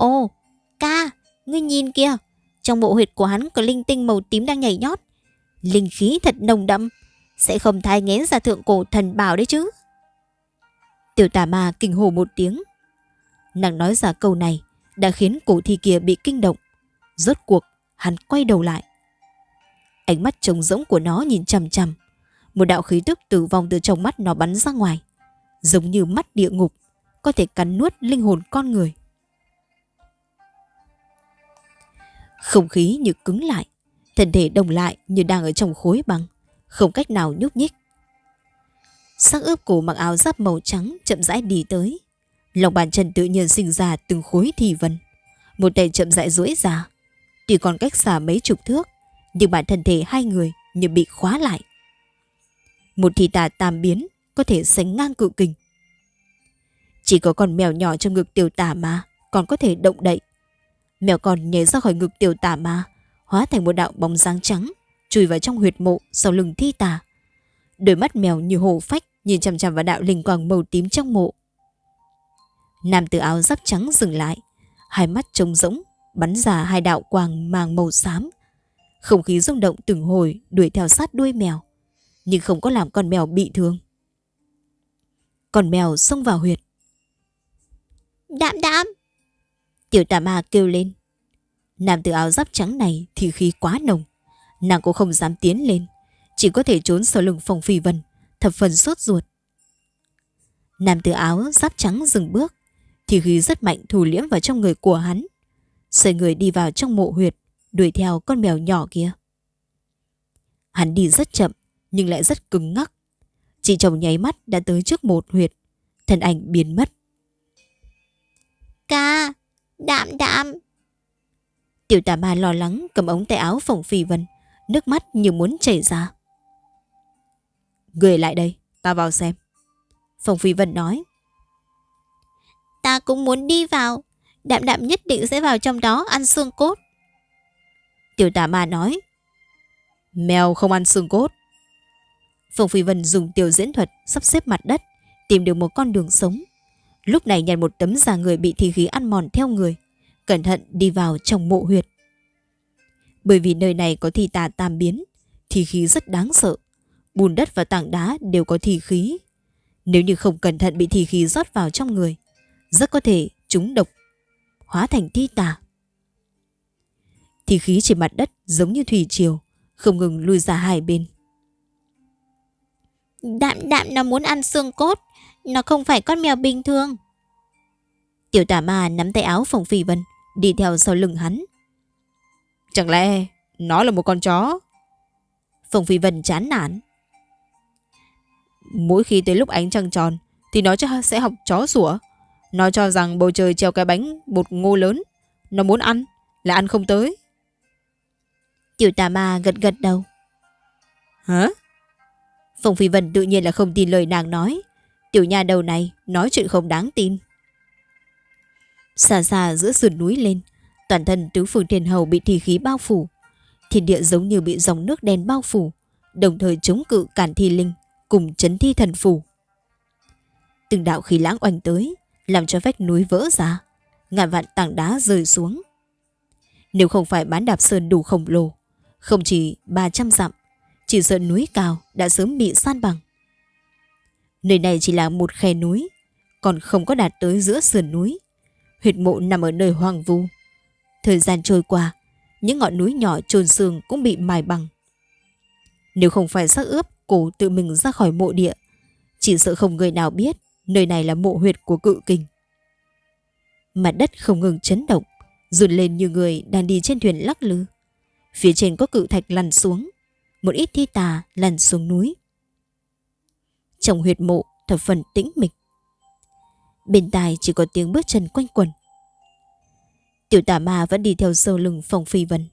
Ồ, ca, ngươi nhìn kìa, trong bộ huyệt của hắn có linh tinh màu tím đang nhảy nhót. Linh khí thật nồng đậm, sẽ không thai nghén ra thượng cổ thần bảo đấy chứ. Tiểu tà ma kinh hồ một tiếng. Nàng nói ra câu này đã khiến cổ thi kia bị kinh động. Rốt cuộc, hắn quay đầu lại. Ánh mắt trống rỗng của nó nhìn chằm chằm. Một đạo khí tức tử vong từ trong mắt nó bắn ra ngoài. Giống như mắt địa ngục, có thể cắn nuốt linh hồn con người. Không khí như cứng lại, thân thể đồng lại như đang ở trong khối băng, không cách nào nhúc nhích. Sắc ướp cổ mặc áo giáp màu trắng chậm rãi đi tới. Lòng bàn chân tự nhiên sinh ra từng khối thì vân. Một tay chậm rãi duỗi ra. Tuy còn cách xa mấy chục thước, nhưng bản thân thể hai người như bị khóa lại. Một thị tà tam biến có thể sánh ngang cự kình. Chỉ có con mèo nhỏ trong ngực tiểu tà mà còn có thể động đậy. Mèo còn nhảy ra khỏi ngực tiểu Tả ma, hóa thành một đạo bóng dáng trắng, chui vào trong huyệt mộ sau lưng thi tà. Đôi mắt mèo như hồ phách nhìn chằm chằm vào đạo linh quang màu tím trong mộ. Nam tử áo giáp trắng dừng lại, hai mắt trống rỗng, bắn ra hai đạo quang màng màu xám. Không khí rung động từng hồi đuổi theo sát đuôi mèo, nhưng không có làm con mèo bị thương. Con mèo xông vào huyệt. Đạm đạm! Tiểu tà ma kêu lên. Nam tử áo giáp trắng này thì khí quá nồng. Nàng cũng không dám tiến lên, chỉ có thể trốn sau lưng phòng phi vân, thập phần sốt ruột. Nam tử áo giáp trắng dừng bước, thì khí rất mạnh thủ liễm vào trong người của hắn. Xoay người đi vào trong mộ huyệt, đuổi theo con mèo nhỏ kia. Hắn đi rất chậm, nhưng lại rất cứng ngắc. Chỉ chồng nháy mắt đã tới trước một huyệt, thân ảnh biến mất. Ca, đạm đạm. Tiểu tà ma lo lắng cầm ống tay áo phòng phi vân, nước mắt như muốn chảy ra. Người lại đây, ta vào xem. Phòng phi vân nói. Ta cũng muốn đi vào. Đạm đạm nhất định sẽ vào trong đó ăn xương cốt. Tiểu tà ma nói. Mèo không ăn xương cốt. Phùng Phi Vân dùng tiểu diễn thuật sắp xếp mặt đất, tìm được một con đường sống. Lúc này nhặt một tấm da người bị thi khí ăn mòn theo người, cẩn thận đi vào trong mộ huyệt. Bởi vì nơi này có thi tà tam biến, thi khí rất đáng sợ. Bùn đất và tảng đá đều có thi khí. Nếu như không cẩn thận bị thi khí rót vào trong người, rất có thể chúng độc, hóa thành thi tà. Thi khí trên mặt đất giống như thủy triều, không ngừng lui ra hai bên. Đạm đạm nó muốn ăn xương cốt, nó không phải con mèo bình thường. Tiểu tả ma nắm tay áo Phùng Phi Vân, đi theo sau lưng hắn. Chẳng lẽ nó là một con chó? Phùng Phi Vân chán nản. Mỗi khi tới lúc ánh trăng tròn thì nó sẽ học chó sủa. Nó cho rằng bầu trời treo cái bánh bột ngô lớn. Nó muốn ăn, là ăn không tới. Tiểu tà ma gật gật đầu. Hả? Phùng Phi Vân tự nhiên là không tin lời nàng nói. Tiểu nhà đầu này nói chuyện không đáng tin. Xa xa giữa sườn núi lên, toàn thân tứ phương thiên hầu bị thi khí bao phủ. Thiên địa giống như bị dòng nước đen bao phủ, đồng thời chống cự cản thi linh, cùng chấn thi thần phủ. Từng đạo khí lãng oanh tới, làm cho vách núi vỡ ra, ngàn vạn tảng đá rơi xuống. Nếu không phải bán đạp sơn đủ khổng lồ, không chỉ 300 dặm, chỉ sợ núi cao đã sớm bị san bằng. Nơi này chỉ là một khe núi, còn không có đạt tới giữa sườn núi. Huyệt mộ nằm ở nơi hoang vu. Thời gian trôi qua, những ngọn núi nhỏ trồn xương cũng bị mài bằng. Nếu không phải xác ướp cổ tự mình ra khỏi mộ địa, chỉ sợ không người nào biết nơi này là mộ huyệt của cự kinh. Mặt đất không ngừng chấn động, rụt lên như người đang đi trên thuyền lắc lư. Phía trên có cự thạch lăn xuống, một ít thi tà lăn xuống núi. Trong huyệt mộ thập phần tĩnh mịch. Bên tai chỉ có tiếng bước chân quanh quẩn. Tiểu tà ma vẫn đi theo sâu lưng phòng phi vân.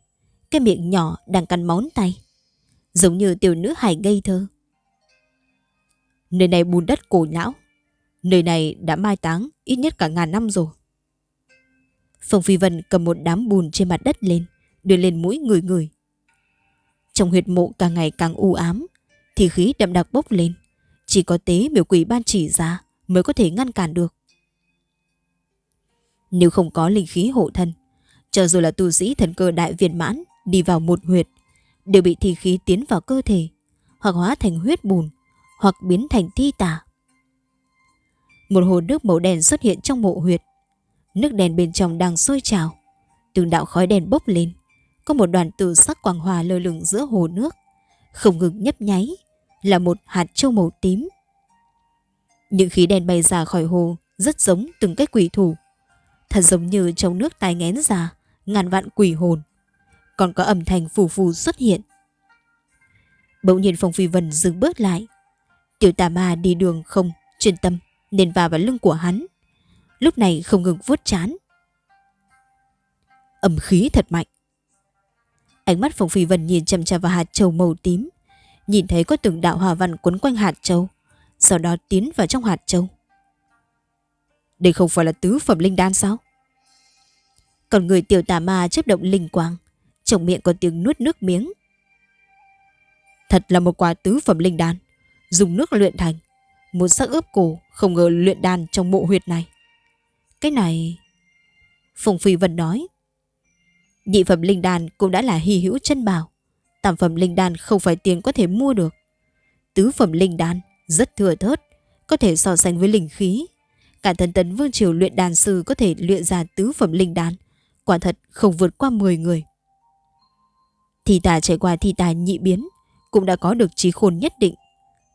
Cái miệng nhỏ đang cắn món tay. Giống như tiểu nữ hài ngây thơ. Nơi này bùn đất cổ lão. Nơi này đã mai táng ít nhất cả ngàn năm rồi. Phòng phi vân cầm một đám bùn trên mặt đất lên, đưa lên mũi người người. Trong huyệt mộ càng ngày càng u ám, thì khí đậm đặc bốc lên. Chỉ có tế biểu quỷ ban chỉ ra mới có thể ngăn cản được. Nếu không có linh khí hộ thân, cho dù là tu sĩ thần cơ đại viên mãn đi vào một huyệt, đều bị thi khí tiến vào cơ thể, hoặc hóa thành huyết bùn, hoặc biến thành thi tà. Một hồ nước màu đen xuất hiện trong mộ huyệt. Nước đèn bên trong đang sôi trào. Từng đạo khói đèn bốc lên. Có một đoàn tử sắc quang hòa lơ lửng giữa hồ nước. Không ngừng nhấp nháy. Là một hạt châu màu tím. Những khí đen bay ra khỏi hồ rất giống từng cái quỷ thủ. Thật giống như trong nước tai ngén ra ngàn vạn quỷ hồn. Còn có âm thanh phù phù xuất hiện. Bỗng nhiên Phong Phi Vân dừng bước lại. Tiểu tà ma đi đường không, chuyên tâm, nên vào vào lưng của hắn. Lúc này không ngừng vuốt chán. Âm khí thật mạnh. Ánh mắt Phong Phi Vân nhìn chăm chăm vào hạt châu màu tím. Nhìn thấy có từng đạo hòa văn quấn quanh hạt châu. Sau đó tiến vào trong hạt châu. Đây không phải là tứ phẩm linh đan sao? Còn người tiểu tà ma chấp động linh quang. Trong miệng có tiếng nuốt nước miếng. Thật là một quả tứ phẩm linh đan. Dùng nước luyện thành. Một sắc ướp cổ, không ngờ luyện đan trong mộ huyệt này. Cái này... Phùng Phi Vân nói. Nhị phẩm linh đan cũng đã là hy hữu chân bảo. Tam phẩm linh đan không phải tiền có thể mua được. Tứ phẩm linh đan rất thừa thớt, có thể so sánh với linh khí. Cả thần tấn vương triều luyện đàn sư có thể luyện ra tứ phẩm linh đan. Quả thật không vượt qua 10 người. Thi tà trải qua thi tà nhị biến, cũng đã có được trí khôn nhất định.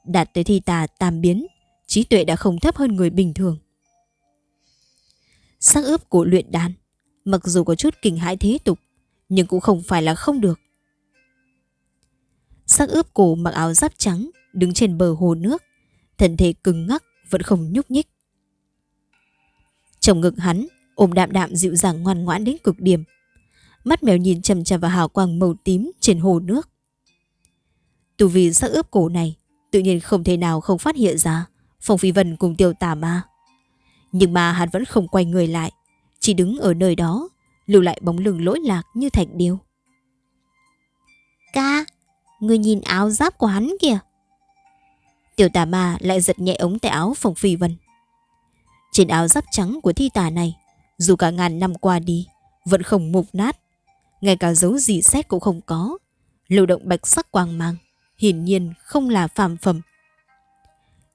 Đạt tới thi tà tam biến, trí tuệ đã không thấp hơn người bình thường. Sắc ướp của luyện đan, mặc dù có chút kinh hãi thế tục, nhưng cũng không phải là không được. Sắc ướp cổ mặc áo giáp trắng, đứng trên bờ hồ nước, thân thể cứng ngắc vẫn không nhúc nhích. Trong ngực hắn, ôm đạm đạm dịu dàng ngoan ngoãn đến cực điểm. Mắt mèo nhìn chầm chầm vào hào quang màu tím trên hồ nước. Tù vì sắc ướp cổ này, tự nhiên không thể nào không phát hiện ra Phong Phi Vân cùng tiêu tà ma. Nhưng mà hắn vẫn không quay người lại, chỉ đứng ở nơi đó, lưu lại bóng lưng lỗi lạc như thạch điêu. Ca, người nhìn áo giáp của hắn kìa. Tiểu tà ma lại giật nhẹ ống tay áo Phong Phi Vân. Trên áo giáp trắng của thi tà này, dù cả ngàn năm qua đi, vẫn không mục nát. Ngay cả dấu gì xét cũng không có. Lưu động bạch sắc quang mang, hiển nhiên không là phàm phẩm.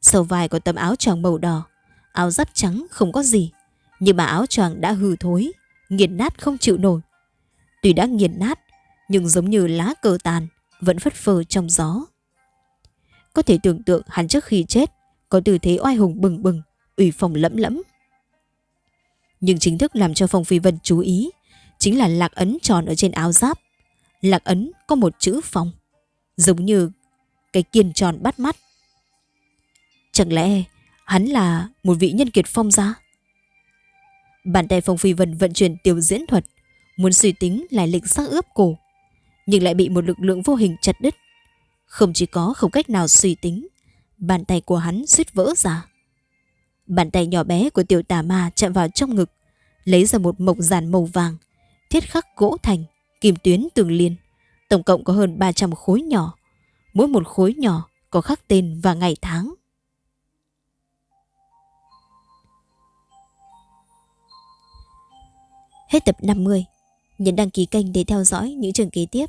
Sầu vai có tấm áo choàng màu đỏ, áo giáp trắng không có gì, nhưng mà áo choàng đã hư thối, nghiền nát không chịu nổi. Tuy đã nghiền nát, nhưng giống như lá cờ tàn, vẫn phất phơ trong gió. Có thể tưởng tượng hắn trước khi chết, có tư thế oai hùng bừng bừng, ủy phòng lẫm lẫm. Nhưng chính thức làm cho Phong Phi Vân chú ý, chính là lạc ấn tròn ở trên áo giáp. Lạc ấn có một chữ phong, giống như cái kiên tròn bắt mắt. Chẳng lẽ hắn là một vị nhân kiệt phong gia? Bàn tay Phong Phi Vân vận chuyển tiểu diễn thuật, muốn suy tính lại lịch xác ướp cổ, nhưng lại bị một lực lượng vô hình chặt đứt. Không chỉ có không cách nào suy tính, bàn tay của hắn suýt vỡ ra. Bàn tay nhỏ bé của tiểu tà ma chạm vào trong ngực, lấy ra một mộc giàn màu vàng, thiết khắc gỗ thành, kim tuyến tường liên. Tổng cộng có hơn 300 khối nhỏ. Mỗi một khối nhỏ có khắc tên và ngày tháng. Hết tập 50. Nhấn đăng ký kênh để theo dõi những trường kế tiếp.